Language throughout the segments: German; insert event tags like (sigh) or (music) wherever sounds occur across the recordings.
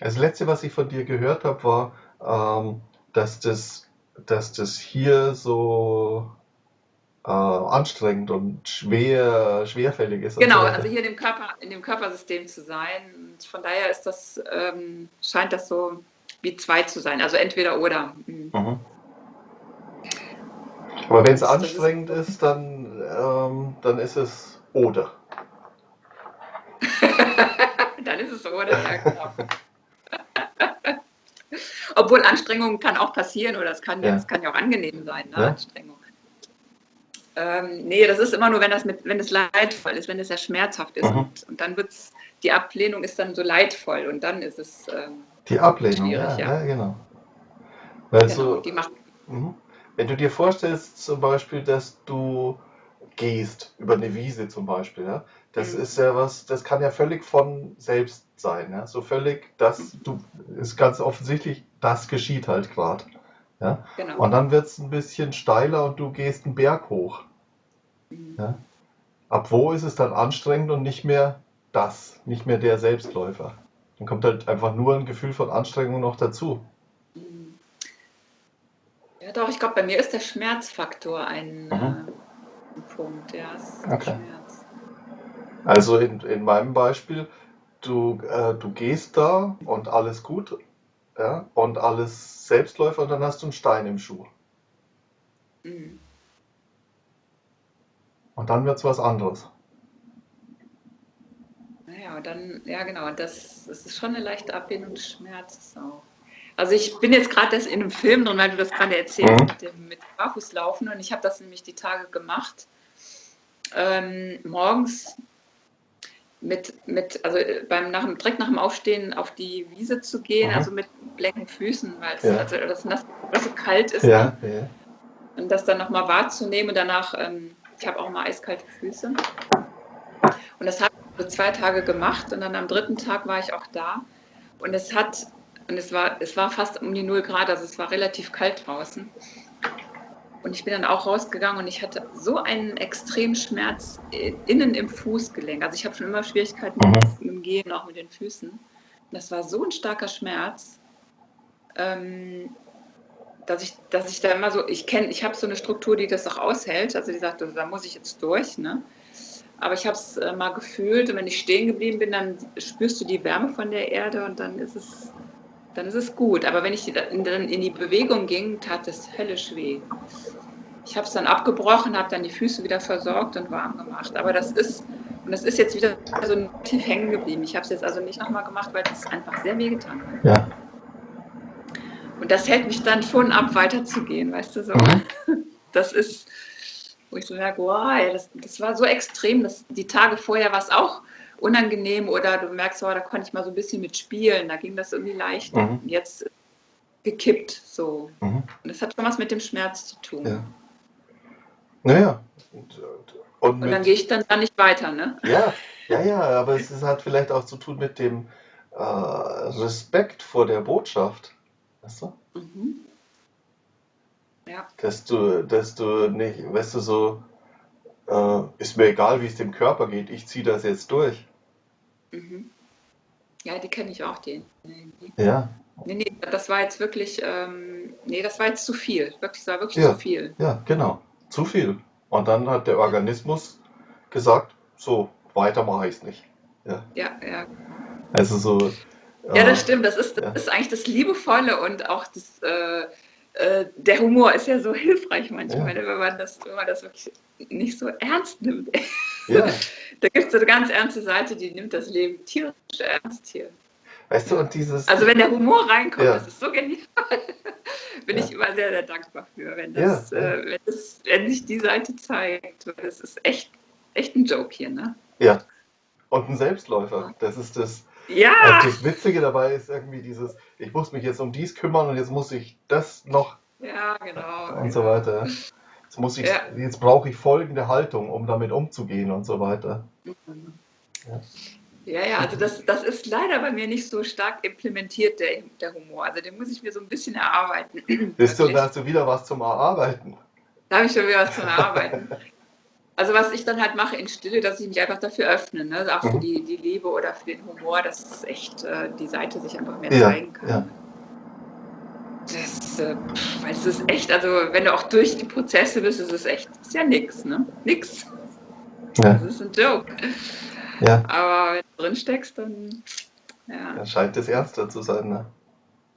Das letzte, was ich von dir gehört habe, war, ähm, dass, das, dass das hier so äh, anstrengend und schwer, schwerfällig ist. Genau, so also hier in dem, Körper, in dem Körpersystem zu sein. Und von daher ist das, ähm, scheint das so wie zwei zu sein. Also entweder oder. Mhm. Mhm. Aber wenn es anstrengend ist, ist, dann, ähm, dann ist es oder. (laughs) dann ist es oder, ja genau. (laughs) Obwohl Anstrengung kann auch passieren oder es kann ja, es kann ja auch angenehm sein, ne? ja. Anstrengung. Ähm, nee, das ist immer nur, wenn das mit, wenn es leidvoll ist, wenn es sehr schmerzhaft ist. Mhm. Und, und, dann wird es, die Ablehnung ist dann so leidvoll und dann ist es. Ähm, die Ablehnung, ja, ja. ja, genau. Weil genau, macht, mhm. wenn du dir vorstellst, zum Beispiel, dass du gehst über eine Wiese zum Beispiel, ja, das mhm. ist ja was, das kann ja völlig von selbst sein, ja, so völlig, das, du, ist ganz offensichtlich, das geschieht halt gerade. Ja? Genau. Und dann wird es ein bisschen steiler und du gehst einen Berg hoch. Mhm. Ja? Ab wo ist es dann anstrengend und nicht mehr das, nicht mehr der Selbstläufer? Dann kommt halt einfach nur ein Gefühl von Anstrengung noch dazu. Mhm. Ja, doch, ich glaube, bei mir ist der Schmerzfaktor ein, mhm. äh, ein Punkt. Ja, okay. Schmerz. Also in, in meinem Beispiel, du, äh, du gehst da und alles gut, ja, und alles Selbstläufer und dann hast du einen Stein im Schuh. Mhm. Und dann wird es was anderes. Naja, dann, ja genau, das, das ist schon eine leichte Ablehnung des Schmerzes auch. Also ich bin jetzt gerade in einem Film drin, weil du das gerade erzählst mhm. mit dem mit Barfußlaufen und ich habe das nämlich die Tage gemacht. Ähm, morgens mit, mit also äh, beim nach, direkt nach dem Aufstehen auf die Wiese zu gehen, mhm. also mit blanken Füßen, weil es ja. also das nass, so kalt ist. Ja, ne? ja. Und das dann nochmal wahrzunehmen. Danach, ähm, ich habe auch mal eiskalte Füße. Und das habe ich so zwei Tage gemacht und dann am dritten Tag war ich auch da. Und es hat, und es war, es war fast um die 0 Grad, also es war relativ kalt draußen. Und ich bin dann auch rausgegangen und ich hatte so einen extremen Schmerz innen im Fußgelenk. Also ich habe schon immer Schwierigkeiten mhm. mit, dem Gehen, auch mit den Füßen. das war so ein starker Schmerz, ähm, dass, ich, dass ich da immer so, ich kenne, ich habe so eine Struktur, die das auch aushält. Also die sagt, da muss ich jetzt durch. Ne? Aber ich habe es äh, mal gefühlt und wenn ich stehen geblieben bin, dann spürst du die Wärme von der Erde und dann ist es dann ist es gut. Aber wenn ich dann in die Bewegung ging, tat es höllisch weh. Ich habe es dann abgebrochen, habe dann die Füße wieder versorgt und warm gemacht. Aber das ist, und das ist jetzt wieder so tief hängen geblieben. Ich habe es jetzt also nicht nochmal gemacht, weil es einfach sehr weh getan hat. Ja. Und das hält mich dann schon ab, weiterzugehen, weißt du so. Mhm. (laughs) Das ist, wo ich so merke, wow, das, das war so extrem. dass die Tage vorher war es auch unangenehm oder du merkst, oh, da konnte ich mal so ein bisschen mitspielen, da ging das irgendwie leicht. Mhm. Jetzt gekippt so. Mhm. Und das hat schon was mit dem Schmerz zu tun. Ja. Naja. Und, und, und dann gehe ich dann da nicht weiter, ne? Ja, ja, ja, aber es hat vielleicht auch zu tun mit dem äh, Respekt vor der Botschaft. Weißt du? Mhm. Ja. Dass du, dass du nicht, weißt du, so, äh, ist mir egal, wie es dem Körper geht, ich ziehe das jetzt durch. Mhm. Ja, die kenne ich auch, die Ja. Nee, nee, das war jetzt wirklich, ähm, nee, das war jetzt zu viel. Wirklich, das war wirklich ja. zu viel. Ja, genau. Zu viel. Und dann hat der Organismus gesagt, so, weiter mache ich es nicht. Ja, ja. ja. Also so. Ja, das äh, stimmt. Das ist, das ja. ist eigentlich das Liebevolle und auch das, äh, äh, der Humor ist ja so hilfreich manchmal, ja. wenn, man das, wenn man das wirklich nicht so ernst nimmt. (laughs) Ja. da gibt es so eine ganz ernste Seite, die nimmt das Leben tierisch ernst hier. Weißt du, und dieses. Also, wenn der Humor reinkommt, ja. das ist so genial. (laughs) Bin ich immer sehr, sehr dankbar für, wenn, das, äh, wenn, das, wenn sich die Seite zeigt. Das ist echt, echt ein Joke hier, ne? Ja. Und ein Selbstläufer. Das ist das. Ja! Also das Witzige dabei ist irgendwie dieses, ich muss mich jetzt um dies kümmern und jetzt muss ich das noch. Ja, genau. Und so weiter. Jetzt, muss ich, ja. jetzt brauche ich folgende Haltung, um damit umzugehen und so weiter. Mhm. Ja. Ja, ja, also das, das ist leider bei mir nicht so stark implementiert, der, der Humor. Also den muss ich mir so ein bisschen erarbeiten. Bist du, da hast du wieder was zum Erarbeiten? Da habe ich schon wieder was zum Erarbeiten. (laughs) Also was ich dann halt mache in Stille, dass ich mich einfach dafür öffne, ne? auch für mhm. die, die Liebe oder für den Humor, dass echt äh, die Seite sich einfach mehr ja, zeigen kann. Ja. Das, äh, weil es ist echt, also wenn du auch durch die Prozesse bist, ist es echt, ist ja nix, ne? Nix. Ja. Das ist ein Joke. Ja. Aber wenn du drin steckst, dann ja. ja. Scheint es ernster zu sein, ne?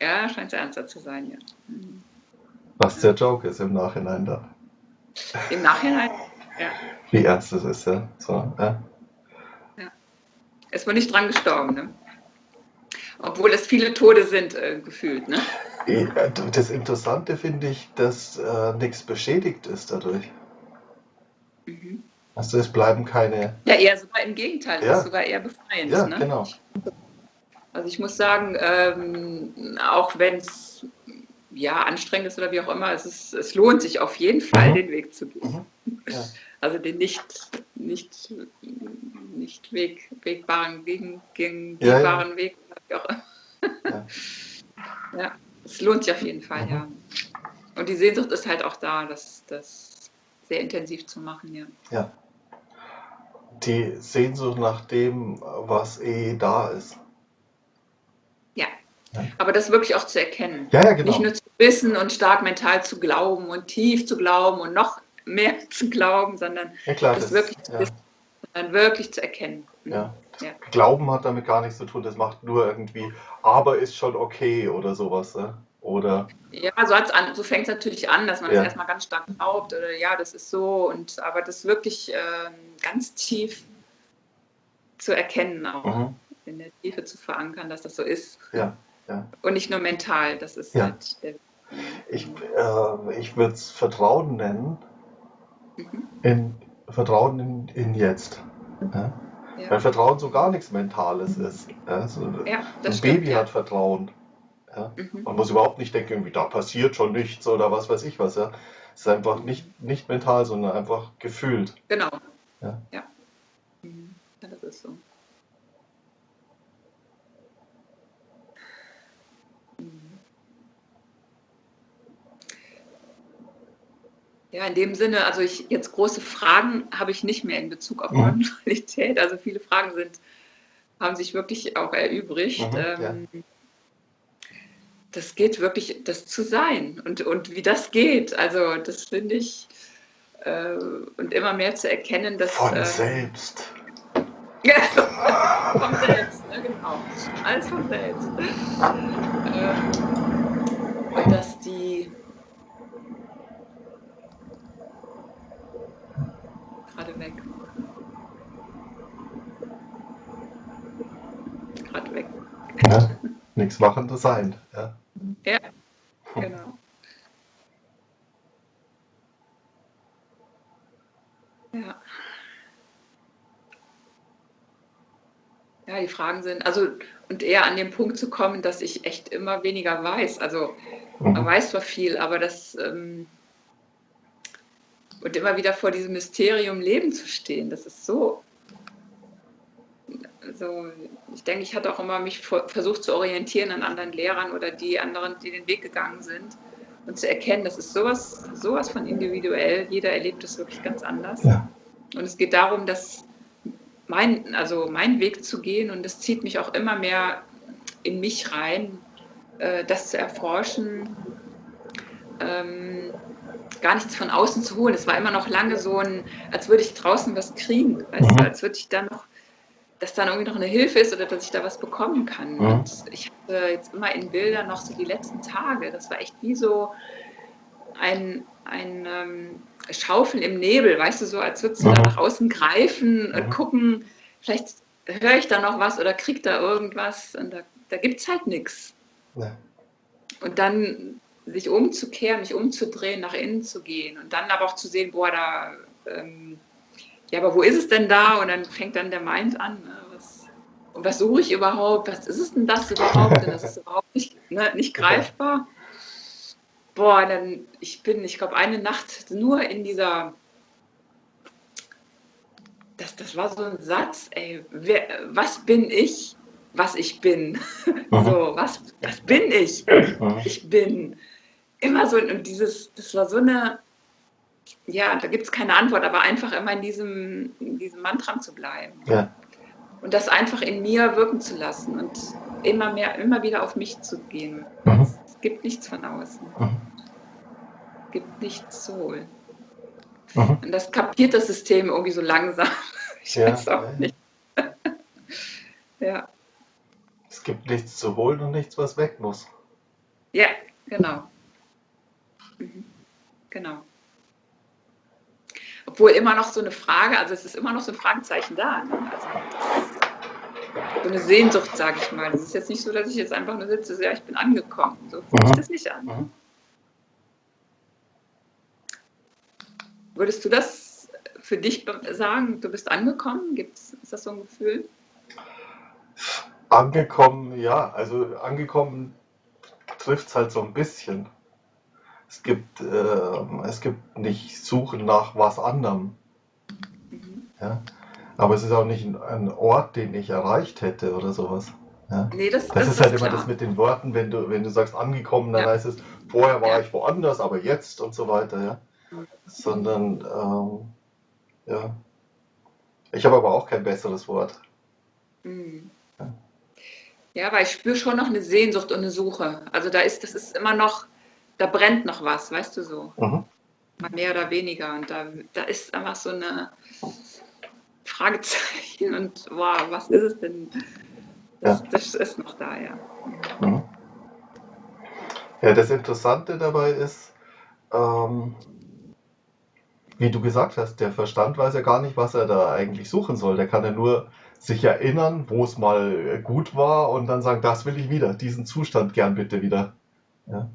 Ja, scheint es ernster zu sein, ja. Mhm. Was der Joke ist im Nachhinein da. Im Nachhinein, ja. Wie ernst es ist, ja. So, ja. ja. Ist man nicht dran gestorben, ne? Obwohl es viele Tode sind, äh, gefühlt, ne? Das Interessante finde ich, dass äh, nichts beschädigt ist dadurch. Mhm. Also es bleiben keine. Ja, eher sogar im Gegenteil, ja. ist sogar eher befreiend. Ja, ne? genau. Also ich muss sagen, ähm, auch wenn es ja anstrengend ist oder wie auch immer, es, ist, es lohnt sich auf jeden Fall, mhm. den Weg zu gehen. Mhm. Ja. Also den nicht, nicht, nicht Weg, wegbaren, gegen, gegen ja, wegbaren ja. Weg. Immer. ja, es lohnt sich auf jeden Fall, mhm. ja. Und die Sehnsucht ist halt auch da, das, das sehr intensiv zu machen, ja. Ja. Die Sehnsucht nach dem, was eh da ist. Aber das wirklich auch zu erkennen. Ja, ja, genau. Nicht nur zu wissen und stark mental zu glauben und tief zu glauben und noch mehr (laughs) zu glauben, sondern ja, klar, das, das wirklich zu wissen, sondern wirklich zu erkennen. Ja. ja. Glauben hat damit gar nichts zu tun, das macht nur irgendwie, aber ist schon okay oder sowas. Ne? Oder ja, so, an, so fängt es natürlich an, dass man ja. das erstmal ganz stark glaubt oder ja, das ist so und aber das wirklich äh, ganz tief zu erkennen auch, mhm. in der Tiefe zu verankern, dass das so ist. Ja. Ja. Und nicht nur mental, das ist ja. halt. Ich, äh, ich würde es Vertrauen nennen. Mhm. In, Vertrauen in, in jetzt. Ja? Ja. Weil Vertrauen so gar nichts Mentales ist. Ja, so ja, ein stimmt, Baby hat Vertrauen. Ja? Mhm. Man muss überhaupt nicht denken, irgendwie, da passiert schon nichts oder was weiß ich was. Ja? Es ist einfach nicht, nicht mental, sondern einfach gefühlt. Genau. Ja. ja. Mhm. ja das ist so. Ja, in dem Sinne, also ich jetzt große Fragen habe ich nicht mehr in Bezug auf mhm. Non-Dualität. Also viele Fragen sind, haben sich wirklich auch erübrigt. Mhm, ähm, ja. Das geht wirklich, das zu sein und, und wie das geht. Also das finde ich äh, und immer mehr zu erkennen, dass. Von äh, selbst. (laughs) Ja, von selbst, ne, genau. Alles von selbst. Ähm, und dass die gerade weg. Gerade weg. Nichts Machendes sein. Ja. ja, genau. Ja. Ja, die Fragen sind, also und eher an den Punkt zu kommen, dass ich echt immer weniger weiß. Also man mhm. weiß zwar viel, aber das ähm, und immer wieder vor diesem Mysterium Leben zu stehen, das ist so. Also ich denke, ich hatte auch immer mich versucht zu orientieren an anderen Lehrern oder die anderen, die den Weg gegangen sind und zu erkennen, das ist sowas, sowas von individuell. Jeder erlebt es wirklich ganz anders. Ja. Und es geht darum, dass mein, also mein Weg zu gehen und es zieht mich auch immer mehr in mich rein, äh, das zu erforschen. Ähm, gar nichts von außen zu holen. Es war immer noch lange so ein, als würde ich draußen was kriegen, weißt mhm. du, als würde ich dann noch, dass dann irgendwie noch eine Hilfe ist oder dass ich da was bekommen kann. Mhm. Und ich hatte jetzt immer in Bildern noch so die letzten Tage, das war echt wie so ein, ein ähm, Schaufeln im Nebel, weißt du, so als würdest du mhm. da nach außen greifen und mhm. gucken, vielleicht höre ich da noch was oder krieg da irgendwas und da, da gibt es halt nichts. Ja. Und dann sich umzukehren, mich umzudrehen, nach innen zu gehen und dann aber auch zu sehen, boah, da, ähm, ja, aber wo ist es denn da? Und dann fängt dann der Mind an, ne, was, und was suche ich überhaupt? Was ist es denn das überhaupt? Denn das ist überhaupt nicht, ne, nicht greifbar. Boah, dann, ich bin, ich glaube, eine Nacht nur in dieser, das, das war so ein Satz, ey, wer, was bin ich? was ich bin. (laughs) Mhm. So, was, was bin ich? Ich bin immer so, und dieses, das war so eine, ja, da gibt es keine Antwort, aber einfach immer in diesem, in diesem Mantram zu bleiben. Ja. Und das einfach in mir wirken zu lassen und immer mehr, immer wieder auf mich zu gehen. Mhm. Es gibt nichts von außen. Mhm. Es gibt nichts zu holen. Mhm. Und das kapiert das System irgendwie so langsam. (laughs) Ich ja, weiß auch nicht. (laughs) ja. Es gibt nichts zu holen und nichts, was weg muss. Ja, genau. Mhm. Genau. Obwohl immer noch so eine Frage, also es ist immer noch so ein Fragezeichen da. Ne? Also, so eine Sehnsucht, sage ich mal. Das ist jetzt nicht so, dass ich jetzt einfach nur sitze, ja, ich bin angekommen. So fühlt sich das nicht an. Mhm. Würdest du das für dich sagen, du bist angekommen? Gibt's, ist das so ein Gefühl? Angekommen, ja. Also angekommen trifft es halt so ein bisschen. Es gibt, äh, es gibt nicht Suchen nach was anderem. Mhm. Ja? Aber es ist auch nicht ein, ein, Ort, den ich erreicht hätte oder sowas. Ja? Nee, das, das, das ist halt immer das mit den Worten, wenn du, wenn du sagst angekommen, dann ja. heißt es, vorher war ja. ich woanders, aber jetzt und so weiter. Ja? Mhm. Sondern, ähm, ja. Ich habe aber auch kein besseres Wort. Mhm. Ja, weil ich spüre schon noch eine Sehnsucht und eine Suche. Also da ist, das ist immer noch, da brennt noch was, weißt du so. Mhm. Mal mehr oder weniger. Und da, da ist einfach so eine Fragezeichen und wow, was ist es denn? Das, ja. das ist noch da, ja. Mhm. Ja, das Interessante dabei ist, ähm, wie du gesagt hast, der Verstand weiß ja gar nicht, was er da eigentlich suchen soll. Der kann ja nur sich erinnern, wo es mal gut war und dann sagen, das will ich wieder, diesen Zustand gern bitte wieder. Ja.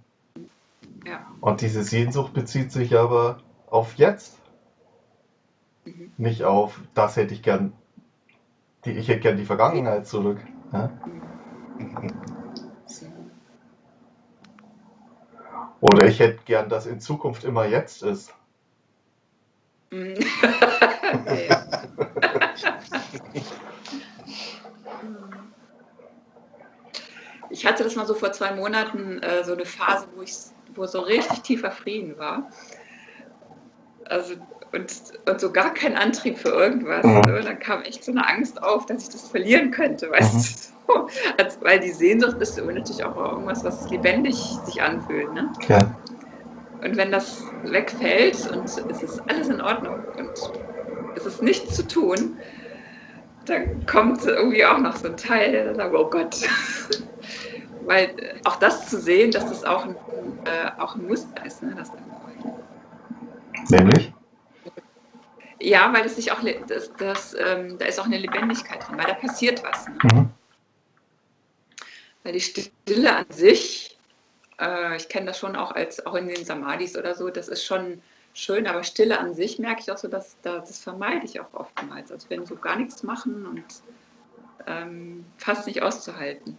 Ja. Und diese Sehnsucht bezieht sich aber auf jetzt. Mhm. Nicht auf, das hätte ich gern, die, ich hätte gern die Vergangenheit zurück. Ja. Oder ich hätte gern, dass in Zukunft immer jetzt ist. (laughs) Ich hatte das mal so vor zwei Monaten, äh, so eine Phase, wo ich wo so richtig tiefer Frieden war. Also und, und so gar kein Antrieb für irgendwas. Mhm. Ne? Dann kam echt so eine Angst auf, dass ich das verlieren könnte, weißt mhm. du? (laughs) Also, weil die Sehnsucht ist natürlich auch irgendwas, was lebendig sich anfühlt. Ne? Ja. Und wenn das wegfällt und es ist alles in Ordnung und es ist nichts zu tun, dann kommt irgendwie auch noch so ein Teil, der sagt, oh Gott. (laughs) Weil auch das zu sehen, dass das auch ein, äh, auch ein Muster ist. Ne? Das Nämlich? Ja, weil es sich auch, das, das, ähm, da ist auch eine Lebendigkeit drin, weil da passiert was. Ne? Mhm. Weil die Stille an sich, äh, ich kenne das schon auch als auch in den Samadhis oder so, das ist schon schön, aber Stille an sich merke ich auch so, dass, dass das vermeide ich auch oftmals. Also wenn so gar nichts machen und ähm, fast nicht auszuhalten.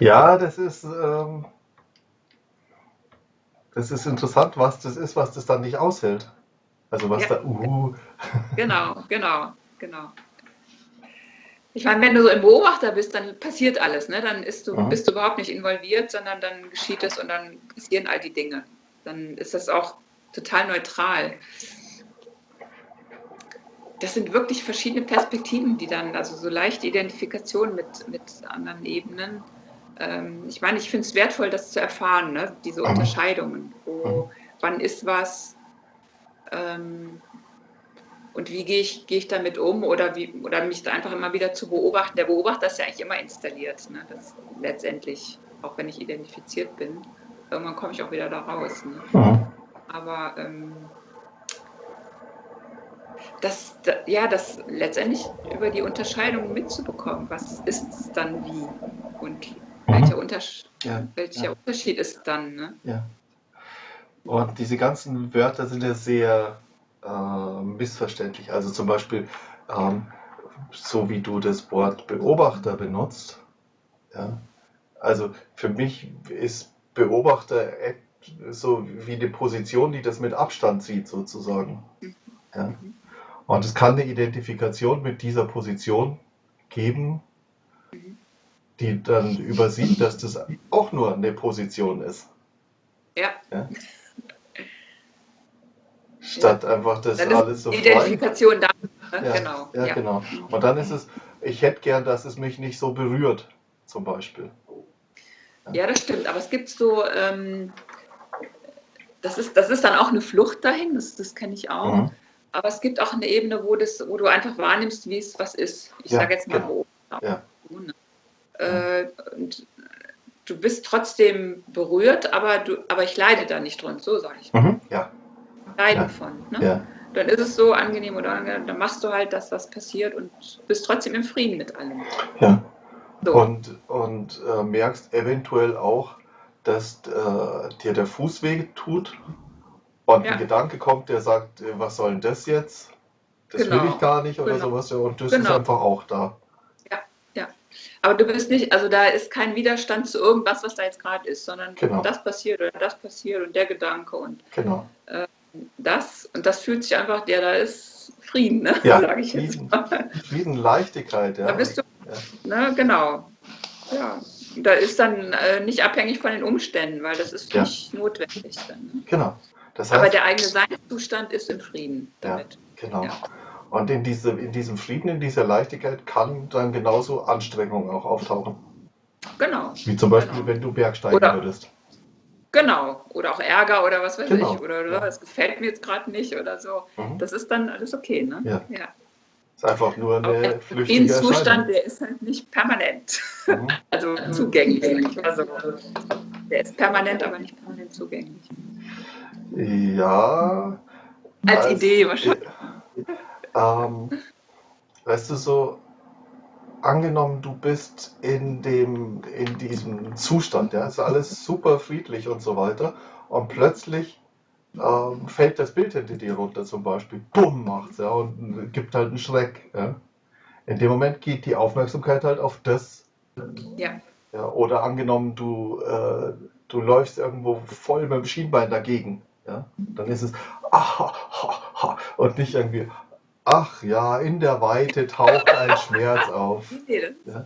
Ja, das ist, ähm, das ist interessant, was das ist, was das dann nicht aushält. Also was ja. da, uh. Genau, genau, genau. Ich meine, wenn du so ein Beobachter bist, dann passiert alles, ne? Dann du, mhm. bist du überhaupt nicht involviert, sondern dann geschieht es und dann passieren all die Dinge. Dann ist das auch total neutral. Das sind wirklich verschiedene Perspektiven, die dann, also so leichte Identifikation mit, mit anderen Ebenen. Ähm, ich meine, ich finde es wertvoll, das zu erfahren, ne? diese mhm. Unterscheidungen. Wo, mhm. wann ist was, ähm, und wie gehe ich, gehe ich damit um oder, wie, oder mich da einfach immer wieder zu beobachten. Der Beobachter ist ja eigentlich immer installiert, ne? das letztendlich, auch wenn ich identifiziert bin. Irgendwann komme ich auch wieder da raus. Ne? Mhm. Aber ähm, das, ja, das letztendlich über die Unterscheidung mitzubekommen, was ist dann wie und. Welcher, Unterschied, ja, welcher ja. Unterschied ist dann. Ne? Ja. Und diese ganzen Wörter sind ja sehr äh, missverständlich. Also zum Beispiel, ähm, so wie du das Wort Beobachter benutzt. Ja? Also für mich ist Beobachter so wie eine Position, die das mit Abstand sieht, sozusagen. Ja? Und es kann eine Identifikation mit dieser Position geben, die dann übersieht, dass das auch nur eine Position ist. Ja. ja? Statt einfach das Dann alles so frei. Identifikation da. ne? Ja, Genau. ja, Ja. genau. Und dann ist es, ich hätte gern, dass es mich nicht so berührt, zum Beispiel. ja, das stimmt. Aber es gibt so, ähm, das, ist, das ist dann auch eine Flucht dahin, das, das kenne ich auch. Mhm. Aber es gibt auch eine Ebene, wo, das, wo du einfach wahrnimmst, wie es was ist. Ich Ja, sage jetzt mal genau. Beobachter. Ja. Äh, und du bist trotzdem berührt, aber, du, aber ich leide da nicht drunter, so sage ich. Mhm. Ja, Leiden Ja. von. Ne? ja, Dann ist es so angenehm oder angenehm, dann machst du halt das, was passiert und bist trotzdem im Frieden mit allem. ja. So. Und, und äh, merkst eventuell auch, dass äh, dir der Fuß weh tut und Ja. ein Gedanke kommt, der sagt, äh, was soll denn das jetzt? Das will Genau. ich gar nicht oder Genau. sowas. Ja, und das ist Genau. einfach auch da. Aber du bist nicht, also da ist kein Widerstand zu irgendwas, was da jetzt gerade ist, sondern Genau. das passiert oder das passiert und der Gedanke und Genau. das und das fühlt sich einfach, ja, da ist Frieden, ne? Ja, (laughs) sage ich jetzt Frieden. mal. Riesenleichtigkeit, ja. Da bist du, Ja. ne, genau. Ja. Da ist dann äh, nicht abhängig von den Umständen, weil das ist Ja. nicht notwendig dann. Ne? Genau. Das Aber heißt, der eigene Seinszustand ist im Frieden damit. genau. Und in, diese, in diesem Frieden, in dieser Leichtigkeit kann dann genauso Anstrengung auch auftauchen. Genau. Wie zum Beispiel, Genau. wenn du Bergsteigen Oder- würdest. Genau. Oder auch Ärger oder was weiß Genau. ich. Oder, oder Ja. das gefällt mir jetzt gerade nicht oder so. Mhm. Das ist dann alles okay, ne? Ja. ja. ist einfach nur eine flüchtige Zustand, Erscheinung. der ist halt nicht permanent. Mhm. (laughs) Also zugänglich. Also, der ist permanent, aber nicht permanent zugänglich. Ja. Als Idee wahrscheinlich. Ähm, weißt du, so angenommen, du bist in dem, in diesem Zustand, ja, ist alles super friedlich und so weiter, und plötzlich ähm, fällt das Bild hinter dir runter zum Beispiel, bumm macht's, ja, und gibt halt einen Schreck, ja. In dem Moment geht die Aufmerksamkeit halt auf das, Ja. ja, oder angenommen, du, äh, du läufst irgendwo voll mit dem Schienbein dagegen. Ja? Dann ist es ah, ha, ha, ha, und nicht irgendwie, ach ja, in der Weite taucht ein (laughs) Schmerz auf. Ja.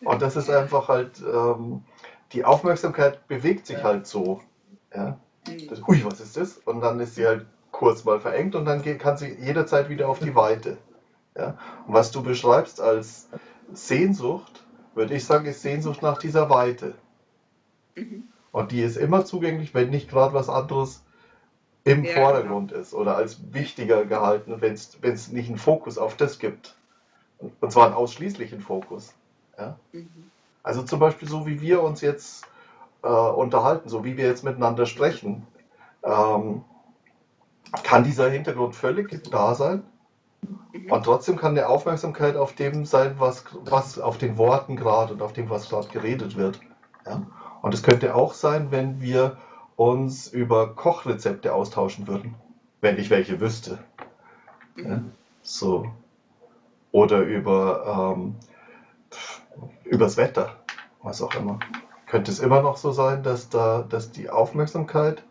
Und das ist einfach halt, ähm, die Aufmerksamkeit bewegt sich halt so. Ja? Mhm. Das, ui, was ist das? Und dann ist sie halt kurz mal verengt und dann geht, kann sie jederzeit wieder auf die Weite. Ja? Und was du beschreibst als Sehnsucht, würde ich sagen, ist Sehnsucht nach dieser Weite. Mhm. Und die ist immer zugänglich, wenn nicht gerade was anderes im Ja, Vordergrund ist oder als wichtiger gehalten, wenn es nicht einen Fokus auf das gibt. Und, zwar einen ausschließlichen Fokus. Ja? Mhm. Also zum Beispiel so, wie wir uns jetzt äh, unterhalten, so wie wir jetzt miteinander sprechen, ähm, kann dieser Hintergrund völlig da sein. Mhm. Und trotzdem kann der Aufmerksamkeit auf dem sein, was, was auf den Worten gerade und auf dem, was gerade geredet wird. Ja? Und es könnte auch sein, wenn wir uns über Kochrezepte austauschen würden, wenn ich welche wüsste. Ja? So. Oder über ähm, übers Wetter, was auch immer. Könnte es immer noch so sein, dass da, dass die Aufmerksamkeit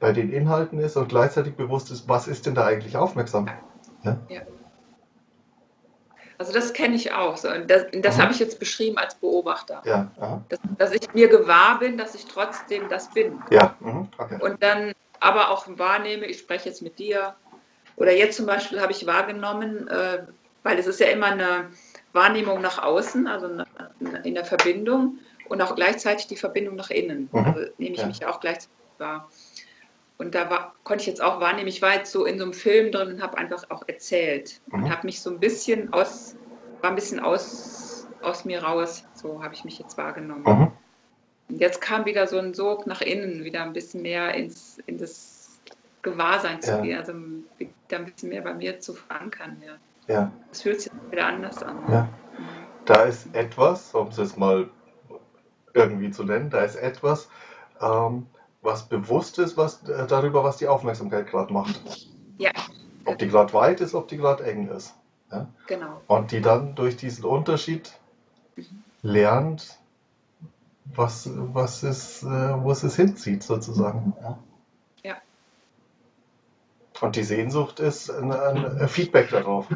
bei den Inhalten ist und gleichzeitig bewusst ist, was ist denn da eigentlich aufmerksam? Also das kenne ich auch. So. Das, das Mhm. habe ich jetzt beschrieben als Beobachter. Ja. Dass, dass ich mir gewahr bin, dass ich trotzdem das bin. ja, mhm, okay. Und dann aber auch wahrnehme, ich spreche jetzt mit dir. Oder jetzt zum Beispiel habe ich wahrgenommen, äh, weil es ist ja immer eine Wahrnehmung nach außen, also eine, in der Verbindung und auch gleichzeitig die Verbindung nach innen. Mhm. Also nehme ich Ja. mich ja auch gleichzeitig wahr. Und da war, konnte ich jetzt auch wahrnehmen, ich war jetzt so in so einem Film drin und habe einfach auch erzählt Mhm. und habe mich so ein bisschen aus, war ein bisschen aus, aus mir raus, so habe ich mich jetzt wahrgenommen. Mhm. Und jetzt kam wieder so ein Sog nach innen, wieder ein bisschen mehr ins, in das Gewahrsein zu Ja. gehen, also wieder ein bisschen mehr bei mir zu verankern. Ja. Ja, Das fühlt sich wieder anders an. Ja. da ist etwas, um es jetzt mal irgendwie zu nennen, da ist etwas, ähm, was bewusst ist, was, äh, darüber, was die Aufmerksamkeit gerade macht. Ja, Ob die gerade weit ist, ob die gerade eng ist. genau. Und die dann durch diesen Unterschied Mhm. lernt, was, was es, äh, wo es es hinzieht, sozusagen. Ja. Ja. Und die Sehnsucht ist ein, ein Feedback darauf.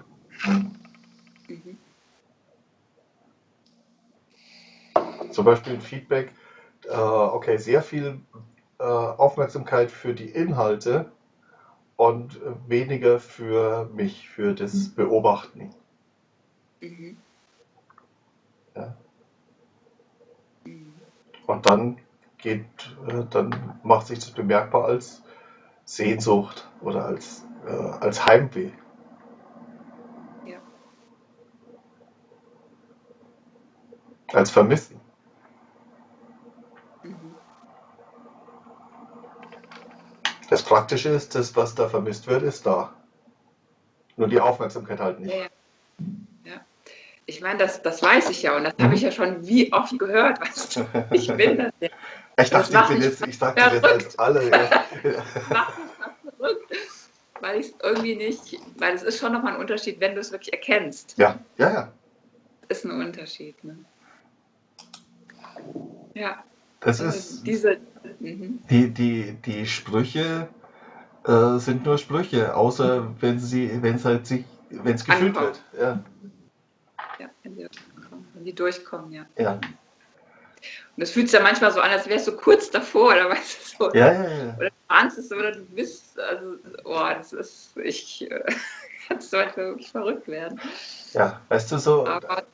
Mhm. Zum Beispiel ein Feedback, äh, okay, sehr viel äh, Aufmerksamkeit für die Inhalte und weniger für mich, für das Beobachten. Mhm. Ja. Mhm. Und dann geht, äh, dann macht sich das bemerkbar als Sehnsucht oder als, äh, als Heimweh. Ja. Als Vermissen. Das Praktische ist, das, was da vermisst wird, ist da. Nur die Aufmerksamkeit halt nicht. Ja, ja. Ich meine, das, das weiß ich ja und das mhm. habe ich ja schon wie oft gehört. Weißt du? Ich bin das ja. Ich dachte, ich bin jetzt, ich sag dir das als alle. Ja. mach mich verrückt, weil ich es irgendwie nicht, weil es ist schon nochmal ein Unterschied, wenn du es wirklich erkennst. Ja, ja, ja. Ist ein Unterschied. Ne? Ja. Das also ist diese. Mhm. Die, die, die Sprüche äh, sind nur Sprüche, außer wenn sie, wenn es halt sich, wenn es gefühlt wird. Ja. ja, wenn die, wenn die durchkommen, ja. Ja. Und es fühlt sich ja manchmal so an, als wärst du kurz davor, oder weißt du (laughs) so. Ja, ja, ja. Oder du ahnst es, oder du bist, also, oh, das ist, ich (laughs) äh, kann manchmal wirklich verrückt werden. Ja, weißt du so. Aber,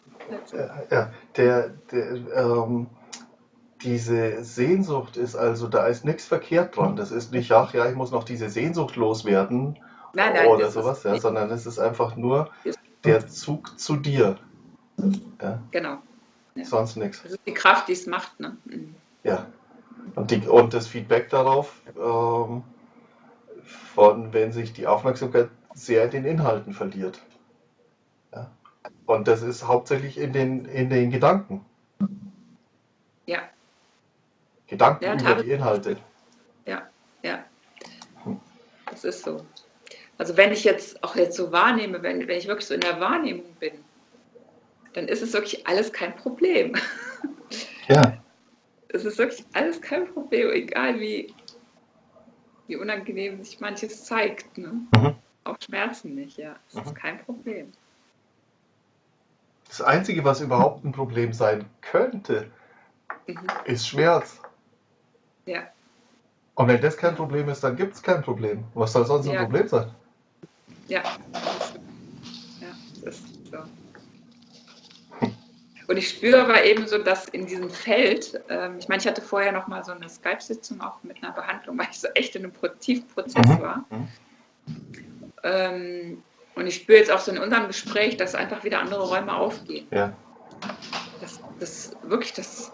äh, ja, der, der ähm, diese Sehnsucht ist also, da ist nichts verkehrt dran. Das ist nicht, ach ja, ich muss noch diese Sehnsucht loswerden nein, nein, oder sowas, ja, sondern es ist einfach nur der Zug zu dir. Ja. Genau. Ja. Sonst nichts. Das ist die Kraft, die es macht. Ne? Mhm. Ja. Und, die, und das Feedback darauf, ähm, von wenn sich die Aufmerksamkeit sehr in den Inhalten verliert. Ja. Und das ist hauptsächlich in den, in den Gedanken. Ja. Gedanken ja, über die Inhalte. Ja, ja. Das ist so. Also wenn ich jetzt auch jetzt so wahrnehme, wenn, wenn ich wirklich so in der Wahrnehmung bin, dann ist es wirklich alles kein Problem. Ja. Es ist wirklich alles kein Problem, egal wie, wie unangenehm sich manches zeigt. Ne? Mhm. Auch Schmerzen nicht, ja. Es mhm. ist kein Problem. Das Einzige, was überhaupt ein Problem sein könnte, mhm. ist Schmerz. Ja. Und wenn das kein Problem ist, dann gibt es kein Problem. Was soll sonst ja. ein Problem sein? Ja. Ja, das ist so. Und ich spüre aber eben so, dass in diesem Feld, ähm, ich meine, ich hatte vorher noch mal so eine Skype-Sitzung auch mit einer Behandlung, weil ich so echt in einem Tiefprozess mhm. war. Mhm. Ähm, und ich spüre jetzt auch so in unserem Gespräch, dass einfach wieder andere Räume aufgehen. Ja. Das, das wirklich, das,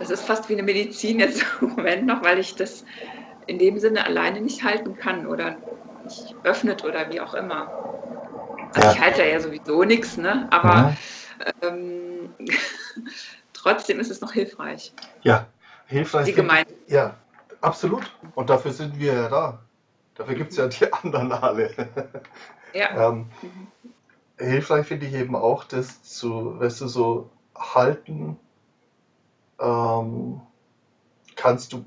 das ist fast wie eine Medizin jetzt im (laughs) Moment noch, weil ich das in dem Sinne alleine nicht halten kann oder nicht öffnet oder wie auch immer. Also ja. ich halte ja sowieso nichts, ne? aber ja. ähm, (laughs) trotzdem ist es noch hilfreich. Ja, hilfreich. Die Gemeinde. Ja, absolut. Und dafür sind wir ja da. Dafür gibt es ja die (laughs) anderen alle. Ja. ähm, mhm. Hilfreich finde ich eben auch, das zu, weißt du, so halten ähm, kannst du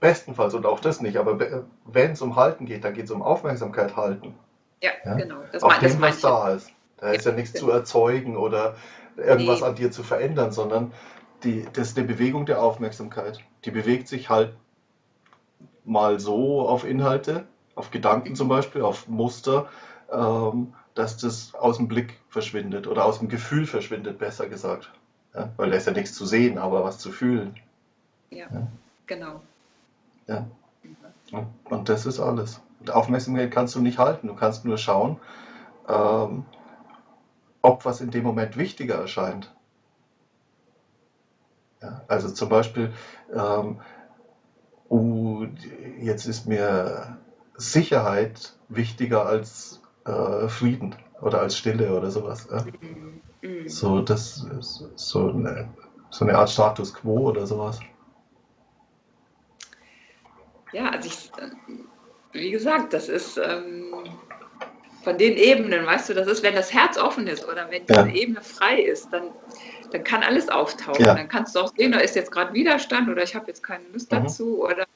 bestenfalls und auch das nicht, aber wenn es um Halten geht, dann geht es um Aufmerksamkeit halten. Ja, ja? genau. Das Auf dem, was da ist. Da ist ja nichts zu erzeugen oder irgendwas nee. an dir zu verändern, sondern die, das ist eine Bewegung der Aufmerksamkeit. Die bewegt sich halt mal so auf Inhalte, auf Gedanken zum Beispiel, auf Muster, ähm, dass das aus dem Blick verschwindet oder aus dem Gefühl verschwindet, besser gesagt. Ja? Weil da ist ja nichts zu sehen, aber was zu fühlen. Ja, ja. genau. Ja. Mhm. Und das ist alles. Aufmerksamkeit kannst du nicht halten. Du kannst nur schauen, ähm, ob was in dem Moment wichtiger erscheint. Also zum Beispiel, ähm, uh, jetzt ist mir Sicherheit wichtiger als äh, Frieden oder als Stille oder sowas. Ja? Mhm. So, das so eine, so eine Art Status quo oder sowas. Ja, also ich, wie gesagt, das ist ähm, von den Ebenen, weißt du, das ist, wenn das Herz offen ist oder wenn diese ja. Ebene frei ist, dann, dann kann alles auftauchen. Ja. Dann kannst du auch sehen, da ist jetzt gerade Widerstand oder ich habe jetzt keine Lust mhm. dazu oder,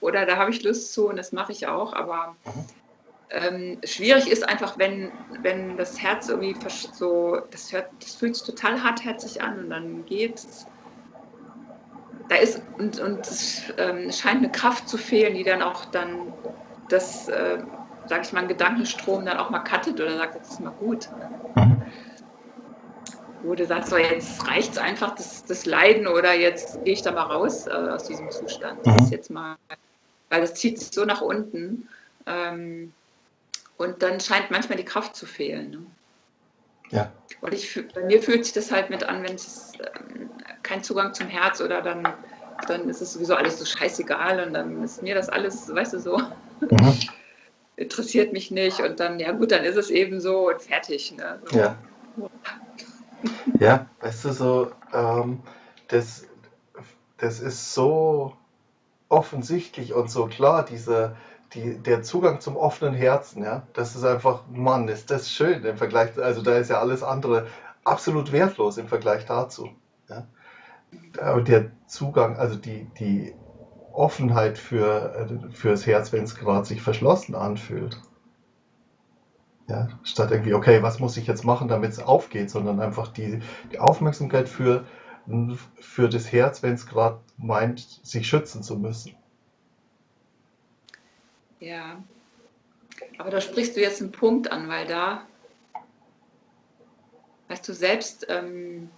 oder da habe ich Lust zu und das mache ich auch. Aber mhm. Ähm, schwierig ist einfach, wenn, wenn das Herz irgendwie so, das, hört, das fühlt sich total hartherzig an und dann geht es da ist und, und es ähm, scheint eine Kraft zu fehlen, die dann auch dann das, äh, sag ich mal, ein Gedankenstrom dann auch mal cuttet oder sagt, jetzt ist mal gut. Mhm. Wo du sagst, so jetzt reicht es einfach, das, das Leiden oder jetzt gehe ich da mal raus äh, aus diesem Zustand. Das ist mhm. jetzt mal, weil das zieht sich so nach unten. Ähm, und dann scheint manchmal die Kraft zu fehlen. Ne? Ja. Und ich, bei mir fühlt sich das halt mit an, wenn es ähm, kein Zugang zum Herz oder dann, dann ist es sowieso alles so scheißegal und dann ist mir das alles, weißt du, so, mhm. (laughs) interessiert mich nicht und dann, ja gut, dann ist es eben so und fertig. Ne? So. Ja. (laughs) ja, weißt du, so, ähm, das, das ist so offensichtlich und so klar, diese, die, der Zugang zum offenen Herzen, ja, das ist einfach, Mann, ist das schön im Vergleich, also da ist ja alles andere absolut wertlos im Vergleich dazu. Ja. Aber der Zugang, also die, die Offenheit für, fürs Herz, wenn es gerade sich verschlossen anfühlt. Ja, statt irgendwie, okay, was muss ich jetzt machen, damit es aufgeht, sondern einfach die, die Aufmerksamkeit für, für das Herz, wenn es gerade meint, sich schützen zu müssen. Ja, aber da sprichst du jetzt einen Punkt an, weil da, weißt du, selbst, ähm,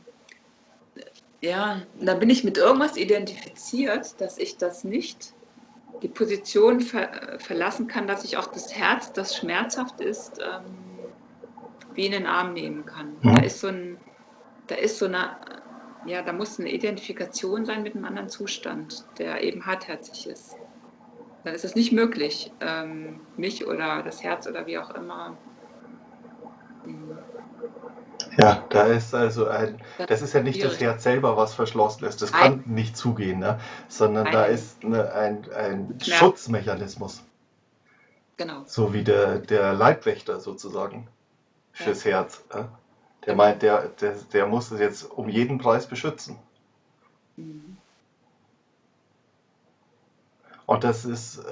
ja, da bin ich mit irgendwas identifiziert, dass ich das nicht, die Position ver verlassen kann, dass ich auch das Herz, das schmerzhaft ist, ähm, wie in den Arm nehmen kann. Mhm. Da ist so ein, da ist so eine, ja, da muss eine Identifikation sein mit einem anderen Zustand, der eben hartherzig ist dann ist es nicht möglich, ähm, mich oder das Herz oder wie auch immer. Hm. Ja, da ist also ein, das ist ja nicht das Herz selber, was verschlossen ist, das kann Nein. nicht zugehen, ne? sondern Nein. da ist eine, ein, ein Schutzmechanismus. Genau. So wie der, der Leibwächter sozusagen fürs ja. Herz. Ja? Der meint, der, der, der muss es jetzt um jeden Preis beschützen. Mhm. Und das ist, äh,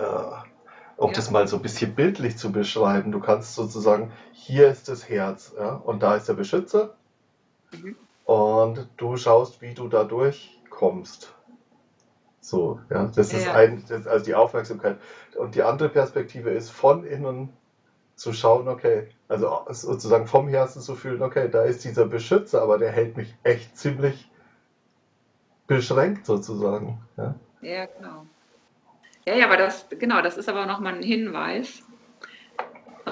um ja. das mal so ein bisschen bildlich zu beschreiben, du kannst sozusagen, hier ist das Herz ja, und da ist der Beschützer mhm. und du schaust, wie du da durchkommst. So, ja, das ja. ist ein, das, also die Aufmerksamkeit. Und die andere Perspektive ist von innen zu schauen, okay, also sozusagen vom Herzen zu fühlen, okay, da ist dieser Beschützer, aber der hält mich echt ziemlich beschränkt sozusagen. Ja, ja genau. Ja, ja, aber das, genau, das ist aber nochmal ein Hinweis,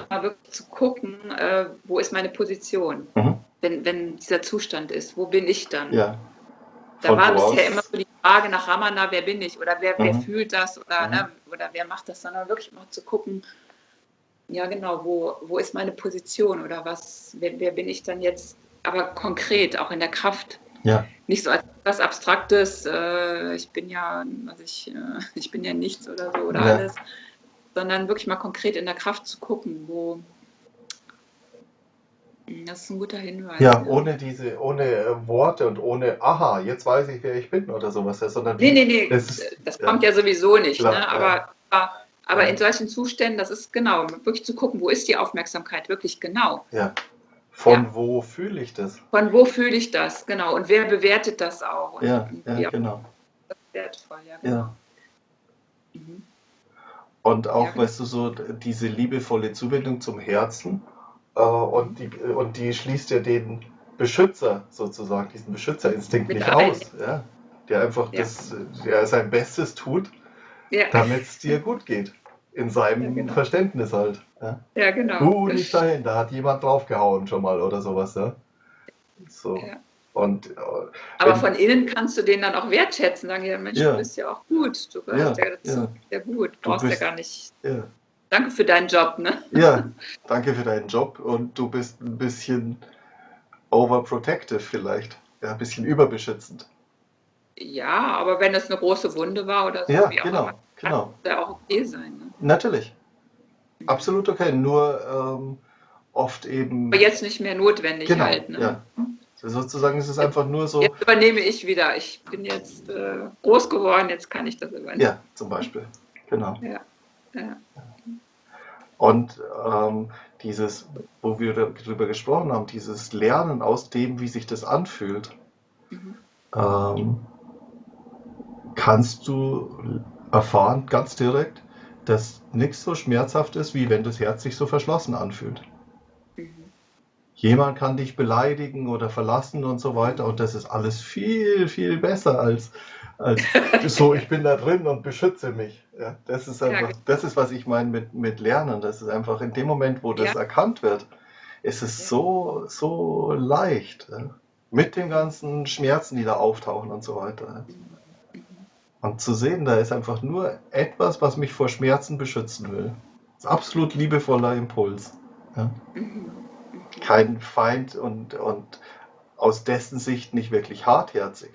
mal wirklich zu gucken, äh, wo ist meine Position, mhm. wenn, wenn dieser Zustand ist, wo bin ich dann? Ja. Da war bisher immer so die Frage nach Ramana, wer bin ich oder wer, mhm. wer fühlt das oder, mhm. ne, oder wer macht das, sondern wirklich mal zu gucken, ja genau, wo, wo ist meine Position oder was, wer, wer bin ich dann jetzt, aber konkret, auch in der Kraft. Ja. Nicht so als was Abstraktes, äh, ich bin ja, also ich, äh, (laughs) ich bin ja nichts oder so oder ja. alles, sondern wirklich mal konkret in der Kraft zu gucken, wo. Hm, das ist ein guter Hinweis. Ja, ja. ohne diese, ohne äh, Worte und ohne Aha, jetzt weiß ich, wer ich bin oder sowas, sondern. Nee, nee, nee, das, ist, das kommt ja, sowieso nicht, klar, ne? aber, aber, aber in solchen Zuständen, das ist genau, wirklich zu gucken, wo ist die Aufmerksamkeit wirklich genau. Ja. Von ja. wo fühle ich das? Von wo fühle ich das, genau. Und wer bewertet das auch? Und, ja, ja genau. Das ist wertvoll, ja. ja. Mhm. Und auch, ja. weißt du, so diese liebevolle Zuwendung zum Herzen äh, und, die, und die schließt ja den Beschützer sozusagen, diesen Beschützerinstinkt Mit nicht ein. aus. Ja? Der einfach das, der sein Bestes tut, damit es dir gut geht in seinem ja, genau. Verständnis halt. Ja, ja genau. Du nicht dahin, da hat jemand draufgehauen schon mal oder sowas. Ja? So. Ja. Und, äh, Aber von innen kannst du den dann auch wertschätzen, sagen, ja Mensch, ja. du bist ja auch gut, du gehörst ja, ja dazu, sehr gut, du brauchst bist, ja gar nicht. Danke für deinen Job, ne? Ja, (laughs) danke für deinen Job und du bist ein bisschen overprotective vielleicht, ja, ein bisschen überbeschützend. Ja, aber wenn es eine große Wunde war oder so, ja, wie auch genau, immer, kann genau. ja auch okay sein. Ne? Natürlich. Absolut okay. Nur ähm, oft eben. Aber jetzt nicht mehr notwendig genau, halt. Ne? Ja. Sozusagen ist es einfach nur so. Jetzt übernehme ich wieder. Ich bin jetzt äh, groß geworden, jetzt kann ich das übernehmen. Ja, zum Beispiel. Genau. Ja. ja. Und ähm, dieses, wo wir darüber gesprochen haben, dieses Lernen aus dem, wie sich das anfühlt, mhm. ähm, kannst du erfahren, ganz direkt, dass nichts so schmerzhaft ist, wie wenn das Herz sich so verschlossen anfühlt. Mhm. Jemand kann dich beleidigen oder verlassen und so weiter und das ist alles viel, viel besser als, als (laughs) so, ich bin da drin und beschütze mich. Ja, das ist einfach, das ist, was ich meine mit, mit Lernen. Das ist einfach in dem Moment, wo das ja. erkannt wird, ist es ja. so, so leicht. Ja? Mit den ganzen Schmerzen, die da auftauchen und so weiter. Und zu sehen, da ist einfach nur etwas, was mich vor Schmerzen beschützen will. Das ist absolut liebevoller Impuls. Ja? Kein Feind und, und aus dessen Sicht nicht wirklich hartherzig,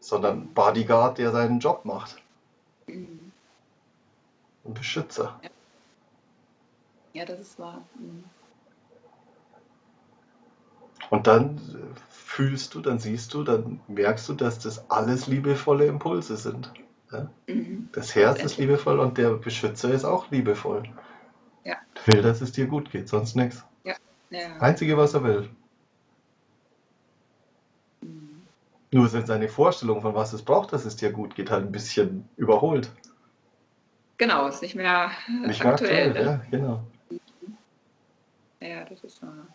sondern Bodyguard, der seinen Job macht. Ein Beschützer. Ja, das ist wahr. Mhm. Und dann fühlst du, dann siehst du, dann merkst du, dass das alles liebevolle Impulse sind. Ja? Mhm. Das Herz ist liebevoll und der Beschützer ist auch liebevoll. Ja. Will, dass es dir gut geht, sonst nichts. Ja. ja. Einzige, was er will. Mhm. Nur sind seine Vorstellungen von was es braucht, dass es dir gut geht, halt ein bisschen überholt. Genau, ist nicht mehr nicht aktuell. Mehr aktuell ne? ja, genau. Ja, das ist wahr.